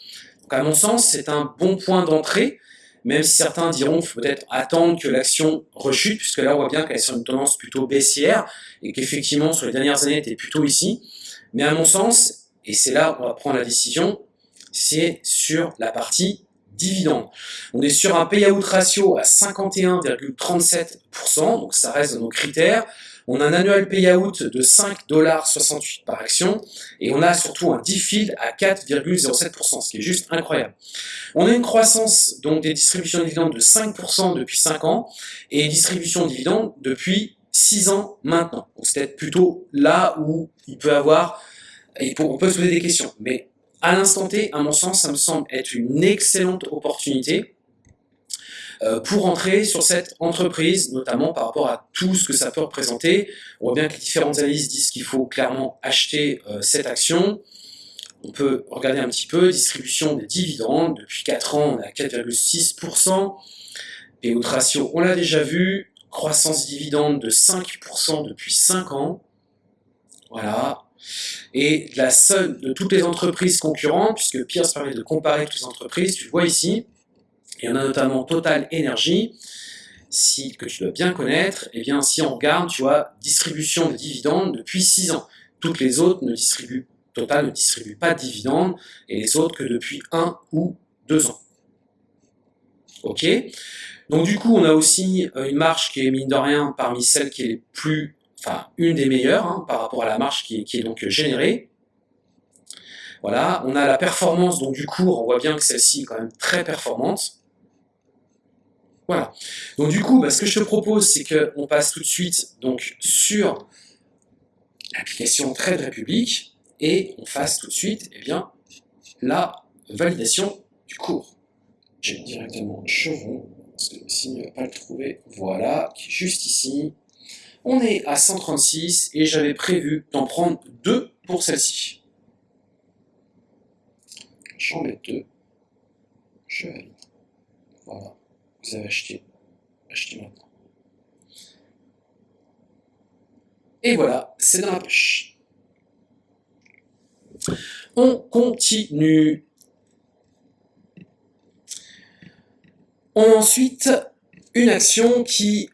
à mon sens, c'est un bon point d'entrée, même si certains diront qu'il faut peut-être attendre que l'action rechute, puisque là on voit bien qu'elle est sur une tendance plutôt baissière, et qu'effectivement sur les dernières années elle était plutôt ici. Mais à mon sens, et c'est là où on va prendre la décision, c'est sur la partie On est sur un payout ratio à 51,37%, donc ça reste dans nos critères. On a un annual payout de 5,68$ par action et on a surtout un DFID à 4,07%, ce qui est juste incroyable. On a une croissance donc des distributions de dividendes de 5% depuis 5 ans et distribution de dividendes depuis 6 ans maintenant. C'est peut-être plutôt là où il peut avoir, on peut se poser des questions. Mais à l'instant T, à mon sens, ça me semble être une excellente opportunité euh, pour entrer sur cette entreprise, notamment par rapport à tout ce que ça peut représenter. On voit bien que les différentes analyses disent qu'il faut clairement acheter euh, cette action. On peut regarder un petit peu, distribution des dividendes, depuis 4 ans on est à 4,6%, et autres ratio on l'a déjà vu, croissance dividende de 5% depuis 5 ans, voilà, et la seule de toutes les entreprises concurrentes, puisque Pierre permet de comparer toutes les entreprises, tu vois ici, il y en a notamment Total Energy, que tu dois bien connaître, et eh bien si on regarde, tu vois, distribution de dividendes depuis 6 ans. Toutes les autres ne distribuent, Total ne distribue pas de dividendes, et les autres que depuis 1 ou 2 ans. Ok? Donc du coup, on a aussi euh, une marge qui est, mine de rien, parmi celles qui est les plus, enfin, une des meilleures, hein, par rapport à la marge qui est donc générée. Voilà, on a la performance donc du cours, on voit bien que celle-ci est quand même très performante. Voilà. Donc du coup, bah, ce que je te propose, c'est qu'on passe tout de suite donc, sur l'application Trade République et on fasse tout de suite eh bien, la validation du cours. J'ai directement chevron, parce que ne va pas le trouver, voilà, qui est juste ici. On est à 136 et j'avais prévu d'en prendre deux pour celle-ci. J'en mets deux. Je valide. Voilà. Vous avez acheté. Achetez maintenant. Et voilà, c'est dans la poche. On continue. On a ensuite une action qui,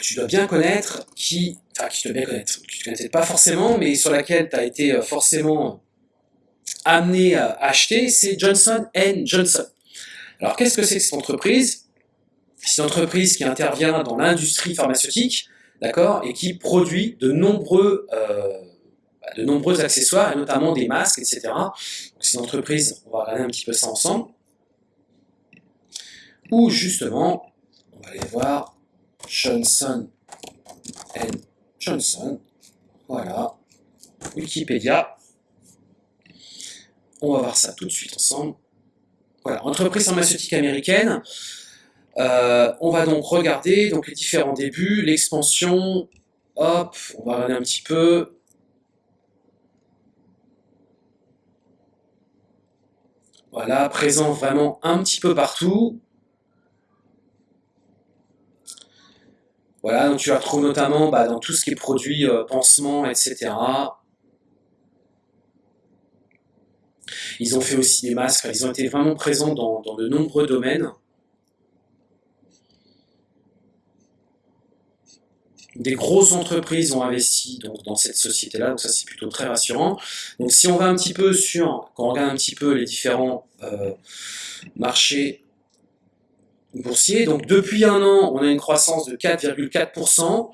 tu dois bien connaître, qui, enfin, qui tu dois bien connaître, tu ne connaissais pas forcément, mais sur laquelle tu as été euh, forcément amené à acheter, c'est Johnson Johnson. Alors, qu'est-ce que c'est que cette entreprise? C'est une entreprise qui intervient dans l'industrie pharmaceutique, d'accord, et qui produit de nombreux, euh, bah, de nombreux accessoires, et notamment des masques, etc. C'est une entreprise, on va regarder un petit peu ça ensemble, où justement, on va aller voir Johnson Johnson, voilà, Wikipédia, on va voir ça tout de suite ensemble. Voilà, entreprise pharmaceutique américaine. Euh, on va donc regarder donc, les différents débuts, l'expansion. Hop, on va regarder un petit peu. Voilà, présent vraiment un petit peu partout. Voilà, donc tu la retrouves notamment bah, dans tout ce qui est produit, euh, pansements, etc. Ils ont fait aussi des masques, ils ont été vraiment présents dans, de nombreux domaines. Des grosses entreprises ont investi donc, dans cette société-là, donc ça c'est plutôt très rassurant. Donc si on va un petit peu sur, quand on regarde un petit peu les différents euh, marchés boursiers, donc depuis un an, on a une croissance de 4,4%.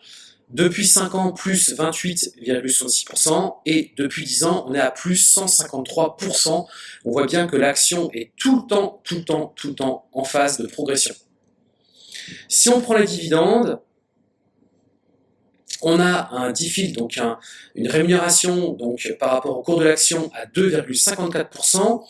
Depuis 5 ans, plus 28,66%, et depuis 10 ans, on est à plus 153%. On voit bien que l'action est tout le temps, tout le temps, tout le temps en phase de progression. Si on prend les dividendes, on a un DIFIL, donc une rémunération donc, par rapport au cours de l'action à 2,54%,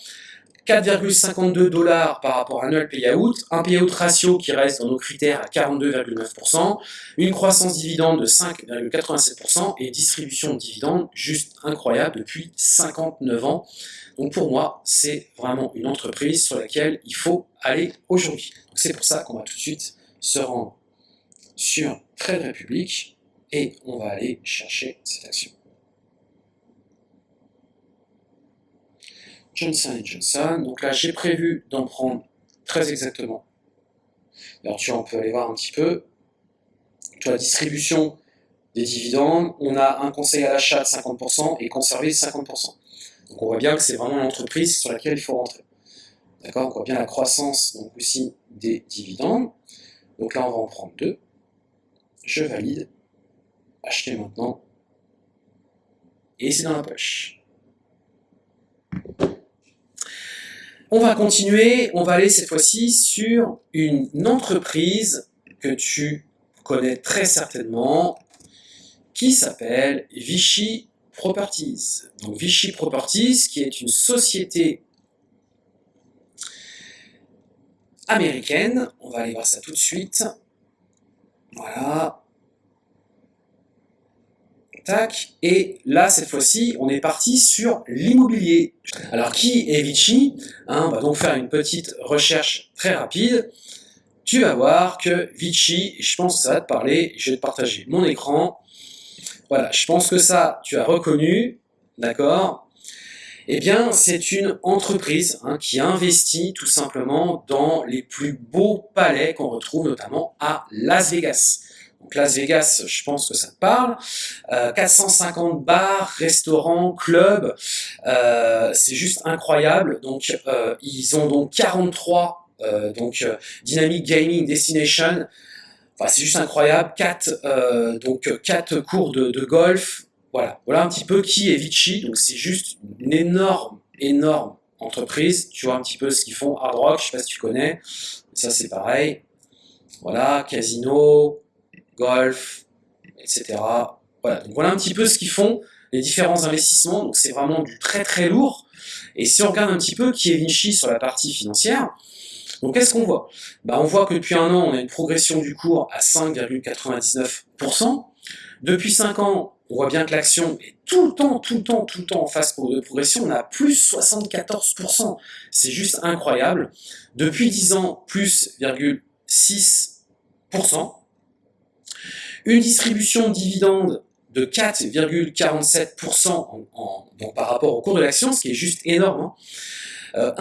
4,52 dollars par rapport à annual payout, un payout ratio qui reste dans nos critères à 42,9%, une croissance dividende de 5,87% et distribution de dividendes juste incroyable depuis 59 ans. Donc pour moi, c'est vraiment une entreprise sur laquelle il faut aller aujourd'hui. C'est pour ça qu'on va tout de suite se rendre sur Trade Republic et on va aller chercher cette action. Johnson Johnson. Donc là, j'ai prévu d'en prendre très exactement. Alors tu vois, on peut aller voir un petit peu. Tu la distribution des dividendes. On a un conseil à l'achat de 50% et conserver 50%. Donc on voit bien que c'est vraiment l'entreprise sur laquelle il faut rentrer. D'accord? On voit bien la croissance aussi des dividendes. Donc là, on va en prendre deux. Je valide. Acheter maintenant. Et c'est dans la poche. On va continuer, on va aller cette fois-ci sur une entreprise que tu connais très certainement, qui s'appelle Vichy Properties. Donc Vichy Properties, qui est une société américaine. On va aller voir ça tout de suite. Voilà. Et là, cette fois-ci, on est parti sur l'immobilier. Alors, qui est Vichy hein, On va donc faire une petite recherche très rapide. Tu vas voir que Vichy, je pense que ça va te parler, je vais te partager mon écran. Voilà, je pense que ça, tu as reconnu, d'accord Eh bien, c'est une entreprise hein, qui investit tout simplement dans les plus beaux palais qu'on retrouve notamment à Las Vegas. Donc Las Vegas, je pense que ça te parle. 450 euh, bars, restaurants, clubs, euh, c'est juste incroyable. Donc euh, ils ont donc 43 donc Dynamic Gaming Destination. Enfin, c'est juste incroyable. 4 donc quatre cours de, golf. Voilà, voilà un petit peu qui est Vichy. Donc c'est juste une énorme, énorme entreprise. Tu vois un petit peu ce qu'ils font. Hard Rock, je sais pas si tu connais. Ça c'est pareil. Voilà, casino, golf, etc. Voilà, donc voilà un petit peu ce qu'ils font, les différents investissements, donc c'est vraiment du très très lourd. Et si on regarde un petit peu qui est Vinci sur la partie financière, donc qu'est-ce qu'on voit? Bah, On voit que depuis un an, on a une progression du cours à 5,99%. Depuis 5 ans, on voit bien que l'action est tout le temps, tout le temps, tout le temps en phase de progression. On a plus 74%. C'est juste incroyable. Depuis 10 ans, plus 6%. Une distribution de dividendes de 4,47% par rapport au cours de l'action, ce qui est juste énorme. 1,44% hein. euh,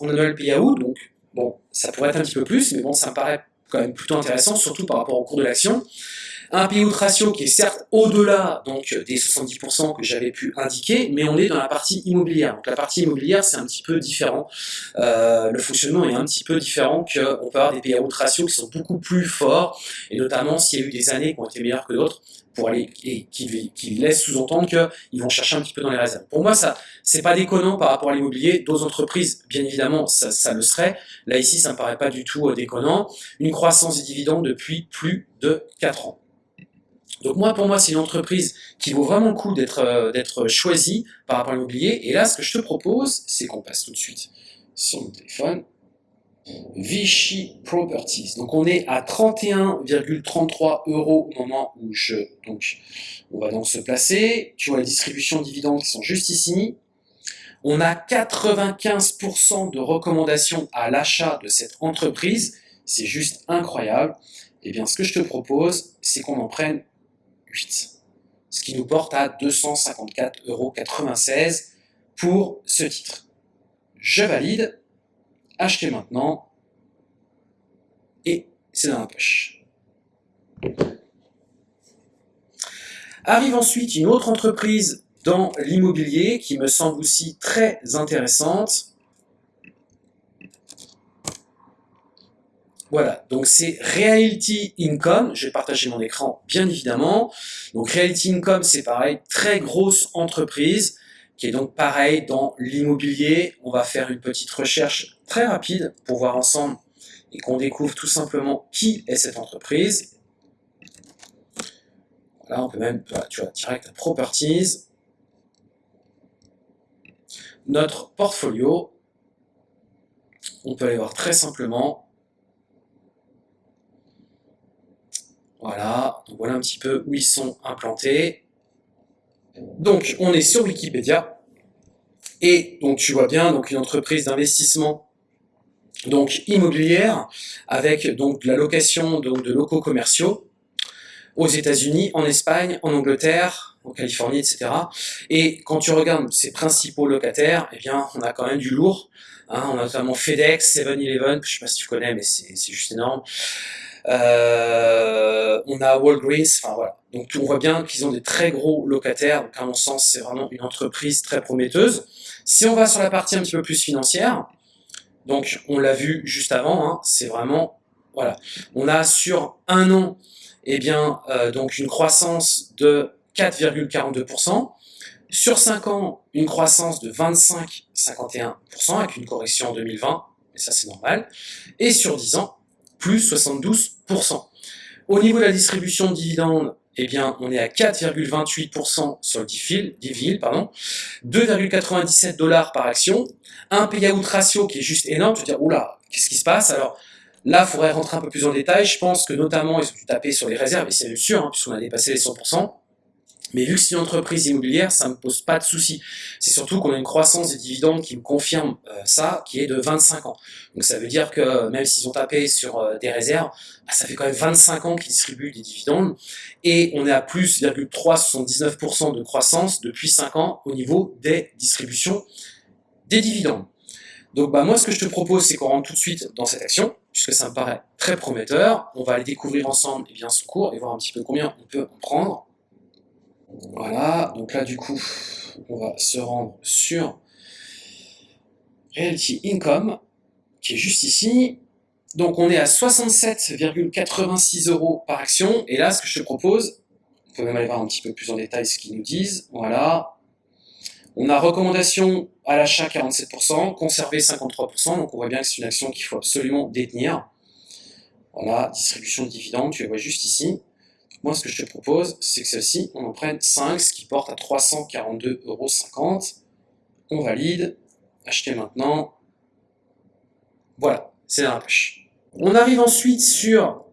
en annual payout, donc bon, ça pourrait être un petit peu plus, mais bon, ça me paraît quand même plutôt intéressant, surtout par rapport au cours de l'action. Un payout ratio qui est certes au-delà donc des 70% que j'avais pu indiquer, mais on est dans la partie immobilière. Donc la partie immobilière, c'est un petit peu différent. Euh, le fonctionnement est un petit peu différent qu'on peut avoir des payout ratios qui sont beaucoup plus forts, et notamment s'il y a eu des années qui ont été meilleures que d'autres, pour aller et qui, qui sous-entendre qu'ils vont chercher un petit peu dans les réserves. Pour moi, ça c'est pas déconnant par rapport à l'immobilier. D'autres entreprises, bien évidemment, ça, ça, le serait. Là ici, ça me paraît pas du tout euh, déconnant. Une croissance des dividendes depuis plus de 4 ans. Donc moi, pour moi, c'est une entreprise qui vaut vraiment le coup d'être euh, d'être choisie par rapport à l'immobilier. Et là, ce que je te propose, c'est qu'on passe tout de suite sur mon téléphone. Vichy Properties. Donc on est à 31,33 euros au moment où je... Donc on va donc se placer. Tu vois les distributions de dividendes qui sont juste ici. On a 95% de recommandations à l'achat de cette entreprise. C'est juste incroyable. Et eh bien ce que je te propose, c'est qu'on en prenne 8. Ce qui nous porte à 254,96 euros pour ce titre. Je valide acheter maintenant, et c'est dans la poche. Arrive ensuite une autre entreprise dans l'immobilier qui me semble aussi très intéressante. Voilà, donc c'est Reality Income, je vais partager mon écran bien évidemment. Donc Reality Income, c'est pareil, très grosse entreprise qui est donc pareil dans l'immobilier. On va faire une petite recherche très rapide pour voir ensemble et qu'on découvre tout simplement qui est cette entreprise. Là, on peut même, tu vois, direct à Properties. Notre portfolio, on peut aller voir très simplement. Voilà, donc voilà un petit peu où ils sont implantés. Donc, on est sur Wikipédia. Et donc, tu vois bien, donc une entreprise d'investissement donc immobilière avec donc la location donc, de locaux commerciaux aux États-Unis, en Espagne, en Angleterre, en Californie, etc. Et quand tu regardes ces principaux locataires, eh bien, on a quand même du lourd. Hein. on a notamment FedEx, 7-Eleven, je sais pas si tu connais, mais c'est juste énorme. Euh, on a Walgreens, enfin voilà. Donc on voit bien qu'ils ont des très gros locataires, donc à mon sens c'est vraiment une entreprise très prometteuse. Si on va sur la partie un petit peu plus financière, donc on l'a vu juste avant, hein, c'est vraiment, voilà, on a sur un an, eh bien, euh, donc une croissance de 4,42%, sur 5 ans, une croissance de 25,51% avec une correction en 2020, mais ça c'est normal, et sur 10 ans, plus 72%. Au niveau de la distribution de dividendes, eh bien, on est à 4,28% sur le DIVIL, pardon, 2,97 dollars par action, un payout ratio qui est juste énorme, tu te dis, oula, qu'est-ce qui se passe? Alors, là, il faudrait rentrer un peu plus en détail, je pense que notamment, ils ont dû taper sur les réserves, et c'est sûr, hein, puisqu'on a dépassé les 100%, mais vu que c'est une entreprise immobilière, ça ne me pose pas de souci. C'est surtout qu'on a une croissance des dividendes qui me confirme euh, ça, qui est de 25 ans. Donc ça veut dire que même s'ils ont tapé sur euh, des réserves, bah, ça fait quand même 25 ans qu'ils distribuent des dividendes. Et on est à plus 0,379% de croissance depuis 5 ans au niveau des distributions des dividendes. Donc bah, moi ce que je te propose c'est qu'on rentre tout de suite dans cette action, puisque ça me paraît très prometteur. On va aller découvrir ensemble et eh bien, son cours et voir un petit peu combien on peut en prendre. Voilà, donc là du coup, on va se rendre sur Realty Income, qui est juste ici. Donc on est à 67,86 euros par action. Et là, ce que je te propose, on peut même aller voir un petit peu plus en détail ce qu'ils nous disent. Voilà. On a recommandation à l'achat 47%, conserver 53%. Donc on voit bien que c'est une action qu'il faut absolument détenir. Voilà, distribution de dividendes, tu les vois juste ici. Moi, ce que je te propose, c'est que celle-ci, on en prenne 5, ce qui porte à 342,50€. On valide, acheter maintenant. Voilà, c'est dans la poche. On arrive ensuite sur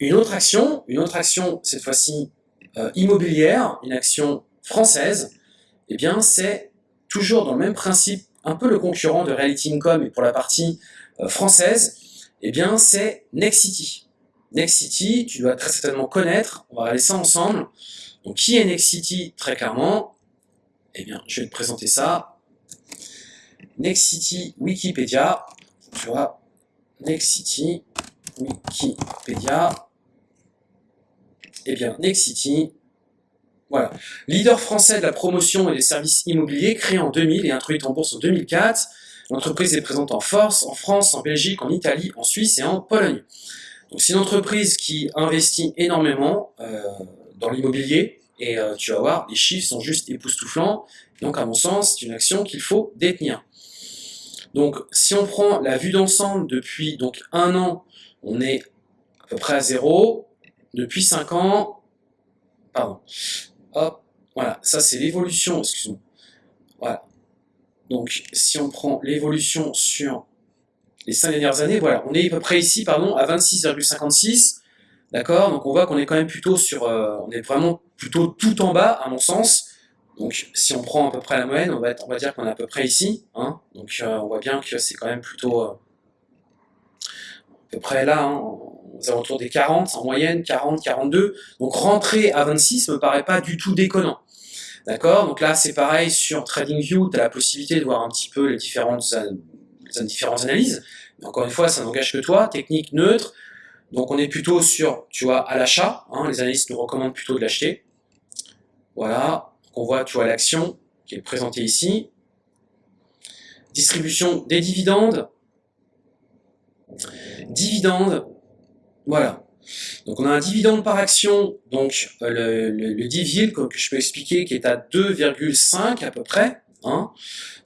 une autre action, une autre action, cette fois-ci euh, immobilière, une action française, eh bien c'est toujours dans le même principe, un peu le concurrent de Reality Income, et pour la partie euh, française, eh bien c'est Nexity. Nexity, tu dois très certainement connaître, on va regarder ça ensemble. Donc qui est Nexity Très clairement, eh bien je vais te présenter ça. Nexity Wikipédia, tu vois, Nexity Wikipédia, eh bien, Nexity, voilà. Leader français de la promotion et des services immobiliers, créé en 2000 et introduite en bourse en 2004. L'entreprise est présente en force, en France, en Belgique, en Italie, en Suisse et en Pologne. C'est une entreprise qui investit énormément euh, dans l'immobilier et euh, tu vas voir, les chiffres sont juste époustouflants. Donc à mon sens, c'est une action qu'il faut détenir. Donc si on prend la vue d'ensemble depuis donc un an, on est à peu près à zéro depuis 5 ans, pardon, hop, voilà, ça c'est l'évolution, excuse-moi, voilà. Donc, si on prend l'évolution sur les 5 dernières années, voilà, on est à peu près ici, pardon, à 26,56, d'accord Donc on voit qu'on est quand même plutôt sur, euh, on est vraiment plutôt tout en bas, à mon sens, donc si on prend à peu près la moyenne, on va, dire qu'on est à peu près ici, hein donc euh, on voit bien que c'est quand même plutôt... Euh, à peu près là, hein, aux alentours des 40 en moyenne, 40, 42. Donc rentrer à 26 me paraît pas du tout déconnant. D'accord Donc là, c'est pareil, sur TradingView, tu as la possibilité de voir un petit peu les différentes, différentes analyses. Mais encore une fois, ça n'engage que toi, technique neutre. Donc on est plutôt sur, tu vois, à l'achat. Hein, les analystes nous recommandent plutôt de l'acheter. Voilà. On voit, tu vois, l'action qui est présentée ici. Distribution des dividendes. Dividende, voilà. Donc on a un dividende par action, donc euh, le, le, dividende que, je peux expliquer qui est à 2,5 à peu près. Hein.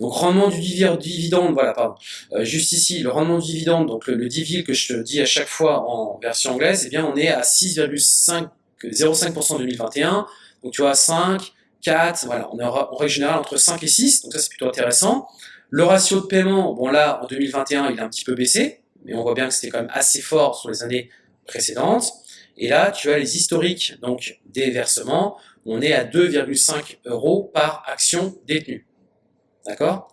Donc rendement du dividende, voilà, pardon, euh, juste ici, le rendement du dividende, donc le, le que je te dis à chaque fois en version anglaise, eh bien on est à 6,05% en 2021, donc tu vois 5, 4, voilà, on est en règle générale entre 5 et 6, donc ça c'est plutôt intéressant. Le ratio de paiement, bon là en 2021 il a un petit peu baissé, mais on voit bien que c'était quand même assez fort sur les années précédentes. Et là, tu as les historiques donc des versements. On est à 2,5 euros par action détenue. D'accord?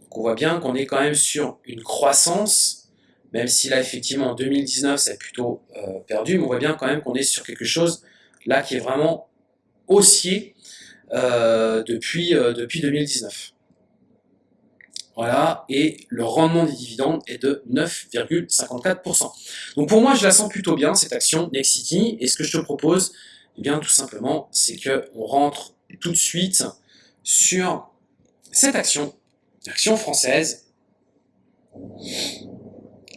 Donc on voit bien qu'on est quand même sur une croissance, même si là, effectivement, en 2019, c'est plutôt euh, perdu, mais on voit bien quand même qu'on est sur quelque chose là qui est vraiment haussier euh, depuis, euh, depuis 2019. Voilà, et le rendement des dividendes est de 9,54%. Donc pour moi, je la sens plutôt bien, cette action Nexity, et ce que je te propose, eh bien tout simplement, c'est qu'on rentre tout de suite sur cette action, action française,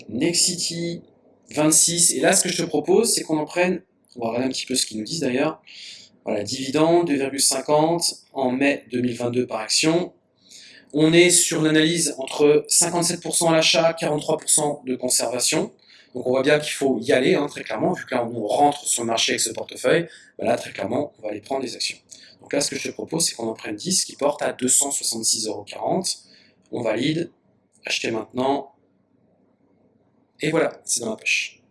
Nexity 26, et là ce que je te propose, c'est qu'on en prenne, on va regarder un petit peu ce qu'ils nous disent d'ailleurs, voilà, dividende 2,50 en mai 2022 par action, on est sur une analyse entre 57% à l'achat, 43% de conservation. Donc on voit bien qu'il faut y aller, hein, très clairement, vu que là on rentre sur le marché avec ce portefeuille, ben là très clairement on va aller prendre des actions. Donc là ce que je te propose c'est qu'on en prenne 10 qui porte à 266,40€. On valide, acheter maintenant, et voilà, c'est dans la poche.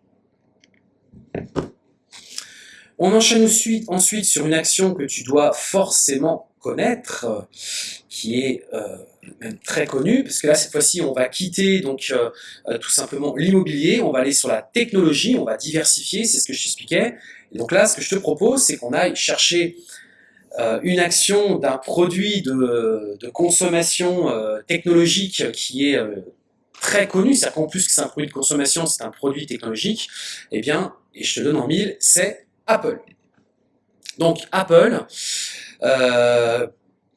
On enchaîne ensuite, sur une action que tu dois forcément connaître, qui est euh, même très connu, parce que là, cette fois-ci, on va quitter donc euh, euh, tout simplement l'immobilier, on va aller sur la technologie, on va diversifier, c'est ce que je t'expliquais. Donc là, ce que je te propose, c'est qu'on aille chercher une action d'un produit de, consommation technologique qui est très connu, c'est-à-dire qu'en plus que c'est un produit de consommation, c'est un produit technologique, eh bien, et je te donne en mille, c'est Apple. Donc Apple, euh,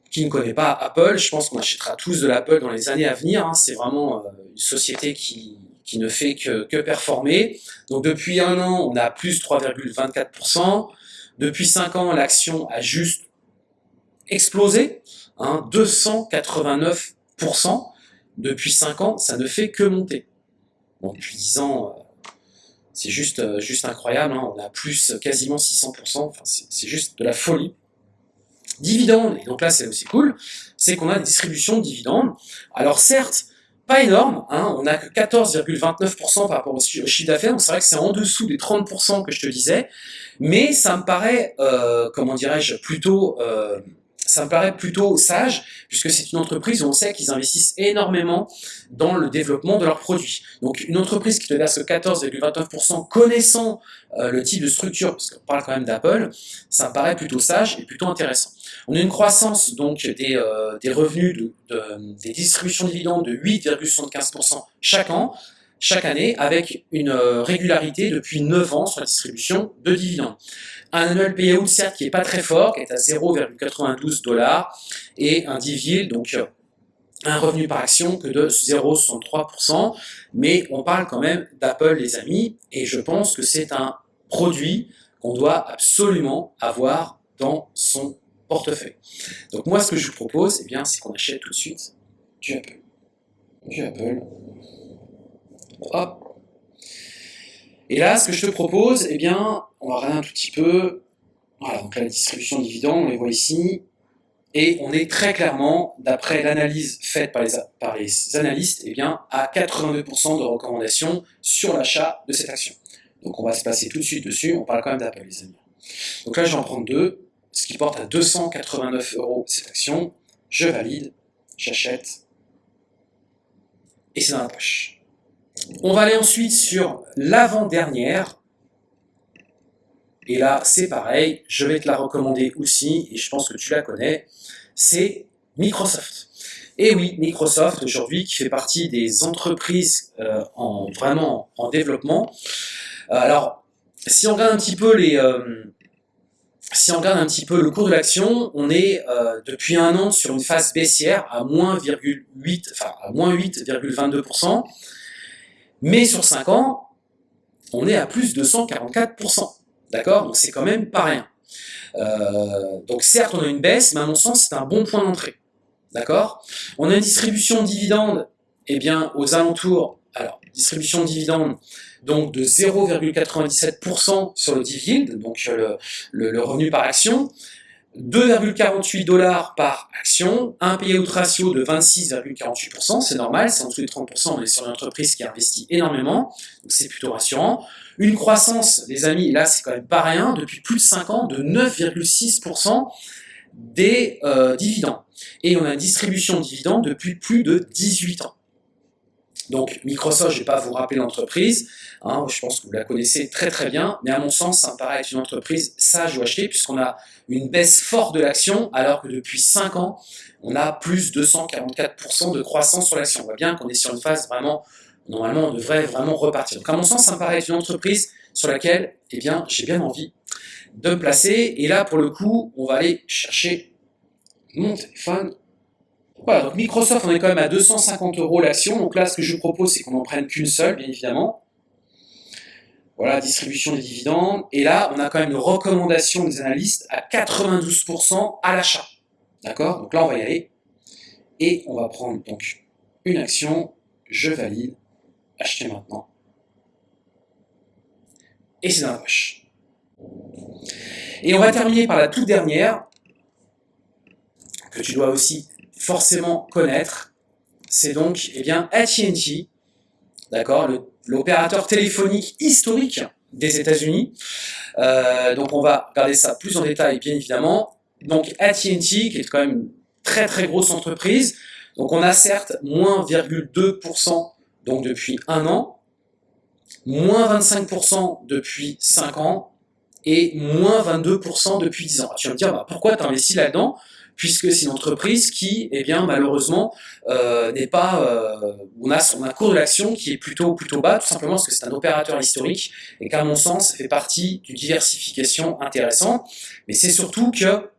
qui ne connaît pas Apple, je pense qu'on achètera tous de l'Apple dans les années à venir. Hein. C'est vraiment euh, une société qui, qui ne fait que, que, performer. Donc depuis un an, on a plus 3,24%. Depuis 5 ans, l'action a juste explosé, hein, 289%. Depuis 5 ans, ça ne fait que monter. Bon, depuis 10 ans, euh, C'est juste, euh, juste incroyable, hein. on a plus quasiment 600%, enfin, c'est juste de la folie. Dividendes, et donc là c'est cool, c'est qu'on a des distributions de dividendes. Alors certes, pas énorme, hein, on n'a que 14,29% par rapport au chiffre d'affaires, donc c'est vrai que c'est en dessous des 30% que je te disais, mais ça me paraît, euh, comment dirais-je, plutôt... Euh, ça me paraît plutôt sage, puisque c'est une entreprise où on sait qu'ils investissent énormément dans le développement de leurs produits. Donc une entreprise qui te verse 14,29% connaissant euh, le type de structure, parce qu'on parle quand même d'Apple, ça me paraît plutôt sage et plutôt intéressant. On a une croissance donc des, euh, des revenus de, des distributions de dividendes de 8,75% chaque an, chaque année, avec une euh, régularité depuis 9 ans sur la distribution de dividendes. Un annual payout, certes, qui n'est pas très fort, qui est à 0,92 dollars, et un dividend, donc euh, un revenu par action que de 0,63%, mais on parle quand même d'Apple, les amis, et je pense que c'est un produit qu'on doit absolument avoir dans son portefeuille. Donc moi, ce que je vous propose, eh c'est qu'on achète tout de suite du Apple. Du Apple. Et là, ce que je te propose, eh bien, on va regarder un tout petit peu. Voilà, donc la distribution de dividendes, on les voit ici. Et on est très clairement, d'après l'analyse faite par les, par les analystes, eh bien, à 82% de recommandations sur l'achat de cette action. Donc on va se passer tout de suite dessus, on parle quand même d'Apple les amis. Donc là je vais en prendre deux, ce qui porte à 289 euros cette action. Je valide, j'achète, et c'est dans la poche. On va aller ensuite sur l'avant-dernière. Et là, c'est pareil, je vais te la recommander aussi, et je pense que tu la connais, c'est Microsoft. Et oui, Microsoft aujourd'hui, qui fait partie des entreprises euh, en, vraiment en développement. Euh, alors, si on regarde un petit peu les... Euh, si on regarde un petit peu le cours de l'action, on est depuis un an sur une phase baissière à moins 8, enfin à moins 8,22%. Mais sur 5 ans, on est à plus de 144%. D'accord? Donc c'est quand même pas rien. Euh, donc certes, on a une baisse, mais à mon sens, c'est un bon point d'entrée. D'accord? On a une distribution de dividendes, eh bien, aux alentours, alors, distribution de dividendes, donc de 0,97% sur le dividende, donc le, le, revenu par action, 2,48 dollars par action, un payout ratio de 26,48%, c'est normal, c'est en dessous des 30%, on est sur une entreprise qui investit énormément, donc c'est plutôt rassurant. Une croissance, les amis, là c'est quand même pas rien, depuis plus de 5 ans, de 9,6% des euh, dividendes. Et on a une distribution de dividendes depuis plus de 18 ans. Donc Microsoft, je ne vais pas vous rappeler l'entreprise, hein, je pense que vous la connaissez très très bien, mais à mon sens, ça me paraît être une entreprise sage ou acheter, puisqu'on a une baisse forte de l'action, alors que depuis 5 ans, on a plus de 244% de croissance sur l'action. On voit bien qu'on est sur une phase vraiment, normalement, on devrait vraiment repartir. Donc à mon sens, ça me paraît être une entreprise sur laquelle, eh bien, j'ai bien envie de me placer. Et là, pour le coup, on va aller chercher mon téléphone voilà, donc Microsoft, on est quand même à 250 euros l'action. Donc là, ce que je vous propose, c'est qu'on n'en prenne qu'une seule, bien évidemment. Voilà, distribution des dividendes. Et là, on a quand même une recommandation des analystes à 92% à l'achat. D'accord? Donc là, on va y aller. Et on va prendre donc une action. Je valide. Acheter maintenant. Et c'est dans la poche. Et on va terminer par la toute dernière, que tu dois aussi forcément connaître, c'est donc eh bien AT&T, d'accord, l'opérateur téléphonique historique des États-Unis. Euh, donc on va regarder ça plus en détail, bien évidemment. Donc AT&T, qui est quand même une très très grosse entreprise. Donc on a certes moins 2% donc depuis un an, moins 25% depuis 5 ans et moins 22% depuis 10 ans. Tu vas me dire, bah, pourquoi tu investis là-dedans? Puisque c'est une entreprise qui, eh bien, malheureusement, euh, n'est pas, euh, on a son un cours de l'action qui est plutôt plutôt bas, tout simplement parce que c'est un opérateur historique et qu'à mon sens, ça fait partie d'une diversification intéressante. Mais c'est surtout que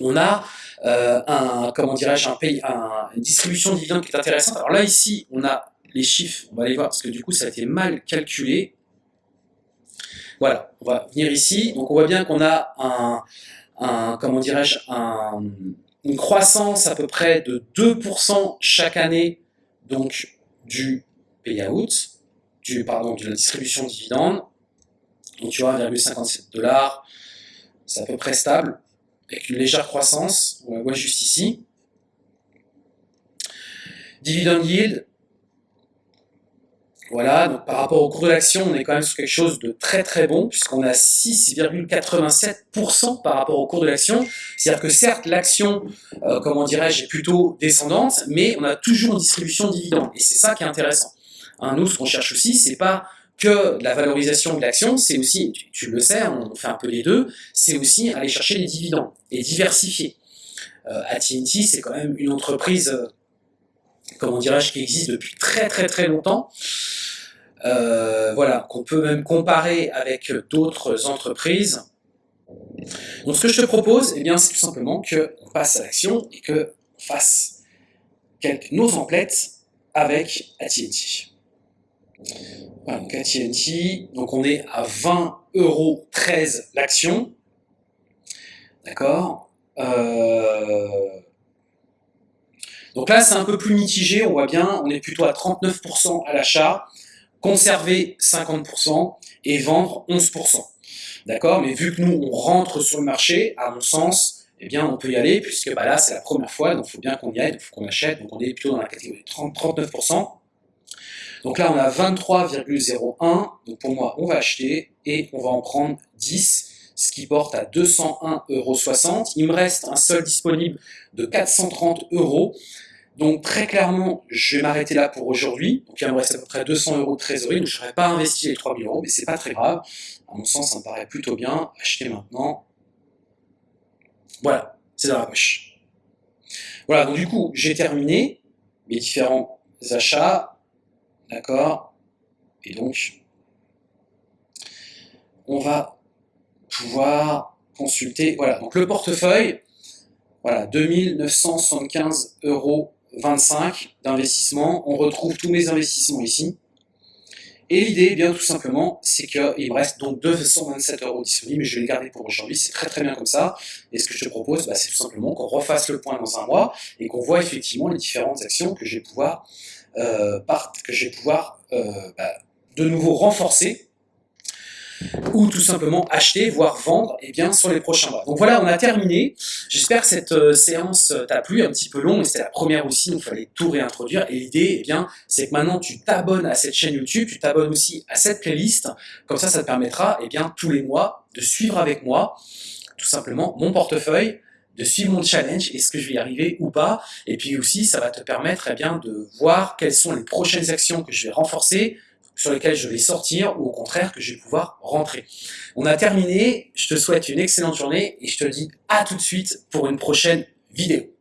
on a euh, un, comment dirais-je, un pays, un, une distribution de dividendes qui est intéressante. Alors là, ici, on a les chiffres, on va aller voir parce que du coup, ça a été mal calculé. Voilà, on va venir ici. Donc on voit bien qu'on a un, comment dirais-je, une croissance à peu près de 2% chaque année donc du payout, du, pardon, de la distribution de dividendes. Donc tu vois, 1,57 dollars, c'est à peu près stable, avec une légère croissance, on la voit juste ici. Dividend yield, voilà, donc par rapport au cours de l'action, on est quand même sur quelque chose de très très bon, puisqu'on a 6,87% par rapport au cours de l'action. C'est-à-dire que certes, l'action, euh, comment dirais-je, est plutôt descendante, mais on a toujours une distribution de dividendes. Et c'est ça qui est intéressant. Hein, nous, ce qu'on cherche aussi, c'est pas que la valorisation de l'action, c'est aussi, tu, le sais, on fait un peu les deux, c'est aussi aller chercher les dividendes et diversifier. Euh, AT&T, c'est quand même une entreprise, euh, comment dirais-je, qui existe depuis très très très longtemps. Euh, voilà, qu'on peut même comparer avec d'autres entreprises. Donc ce que je te propose, eh c'est tout simplement qu'on passe à l'action et qu'on fasse quelques, nos emplettes avec AT&T. Donc AT&T, donc on est à 20 euros 13 l'action. D'accord? Euh, Donc là, c'est un peu plus mitigé, on voit bien, on est plutôt à 39% à l'achat, conserver 50% et vendre 11%. D'accord? Mais vu que nous, on rentre sur le marché, à mon sens, eh bien, on peut y aller, puisque bah, là, c'est la première fois, donc il faut bien qu'on y aille, il faut qu'on achète, donc on est plutôt dans la catégorie 30, 39%. Donc là, on a 23,01. Donc pour moi, on va acheter et on va en prendre 10, ce qui porte à 201,60 Il me reste un seul disponible de 430 euros. Donc très clairement, je vais m'arrêter là pour aujourd'hui. Donc il me reste à peu près 200 euros de trésorerie. Donc je n'aurais pas investi les 3000 euros, mais c'est pas très grave. À mon sens, ça me paraît plutôt bien. Acheter maintenant. Voilà, c'est dans la poche. Voilà, donc du coup, j'ai terminé mes différents achats. D'accord? Et donc, on va pouvoir consulter, voilà, donc le portefeuille, voilà, 2975 euros 25 d'investissement. On retrouve tous mes investissements ici. Et l'idée, eh bien tout simplement, c'est qu'il me reste donc 227 euros disponibles, mais je vais les garder pour aujourd'hui, c'est très très bien comme ça. Et ce que je te propose, bah, c'est tout simplement qu'on refasse le point dans un mois et qu'on voit effectivement les différentes actions que je vais pouvoir euh, que pouvoir euh, bah, de nouveau renforcer ou tout simplement acheter, voire vendre eh bien, sur les prochains mois. Donc voilà, on a terminé. J'espère que cette euh, séance t'a plu, un petit peu long, mais c'était la première aussi, donc il fallait tout réintroduire. Et l'idée, eh bien, c'est que maintenant tu t'abonnes à cette chaîne YouTube, tu t'abonnes aussi à cette playlist. Comme ça, ça te permettra eh bien, tous les mois de suivre avec moi tout simplement mon portefeuille, de suivre mon challenge, est-ce que je vais y arriver ou pas, et puis aussi ça va te permettre eh bien, de voir quelles sont les prochaines actions que je vais renforcer, sur lesquelles je vais sortir, ou au contraire que je vais pouvoir rentrer. On a terminé, je te souhaite une excellente journée, et je te dis à tout de suite pour une prochaine vidéo.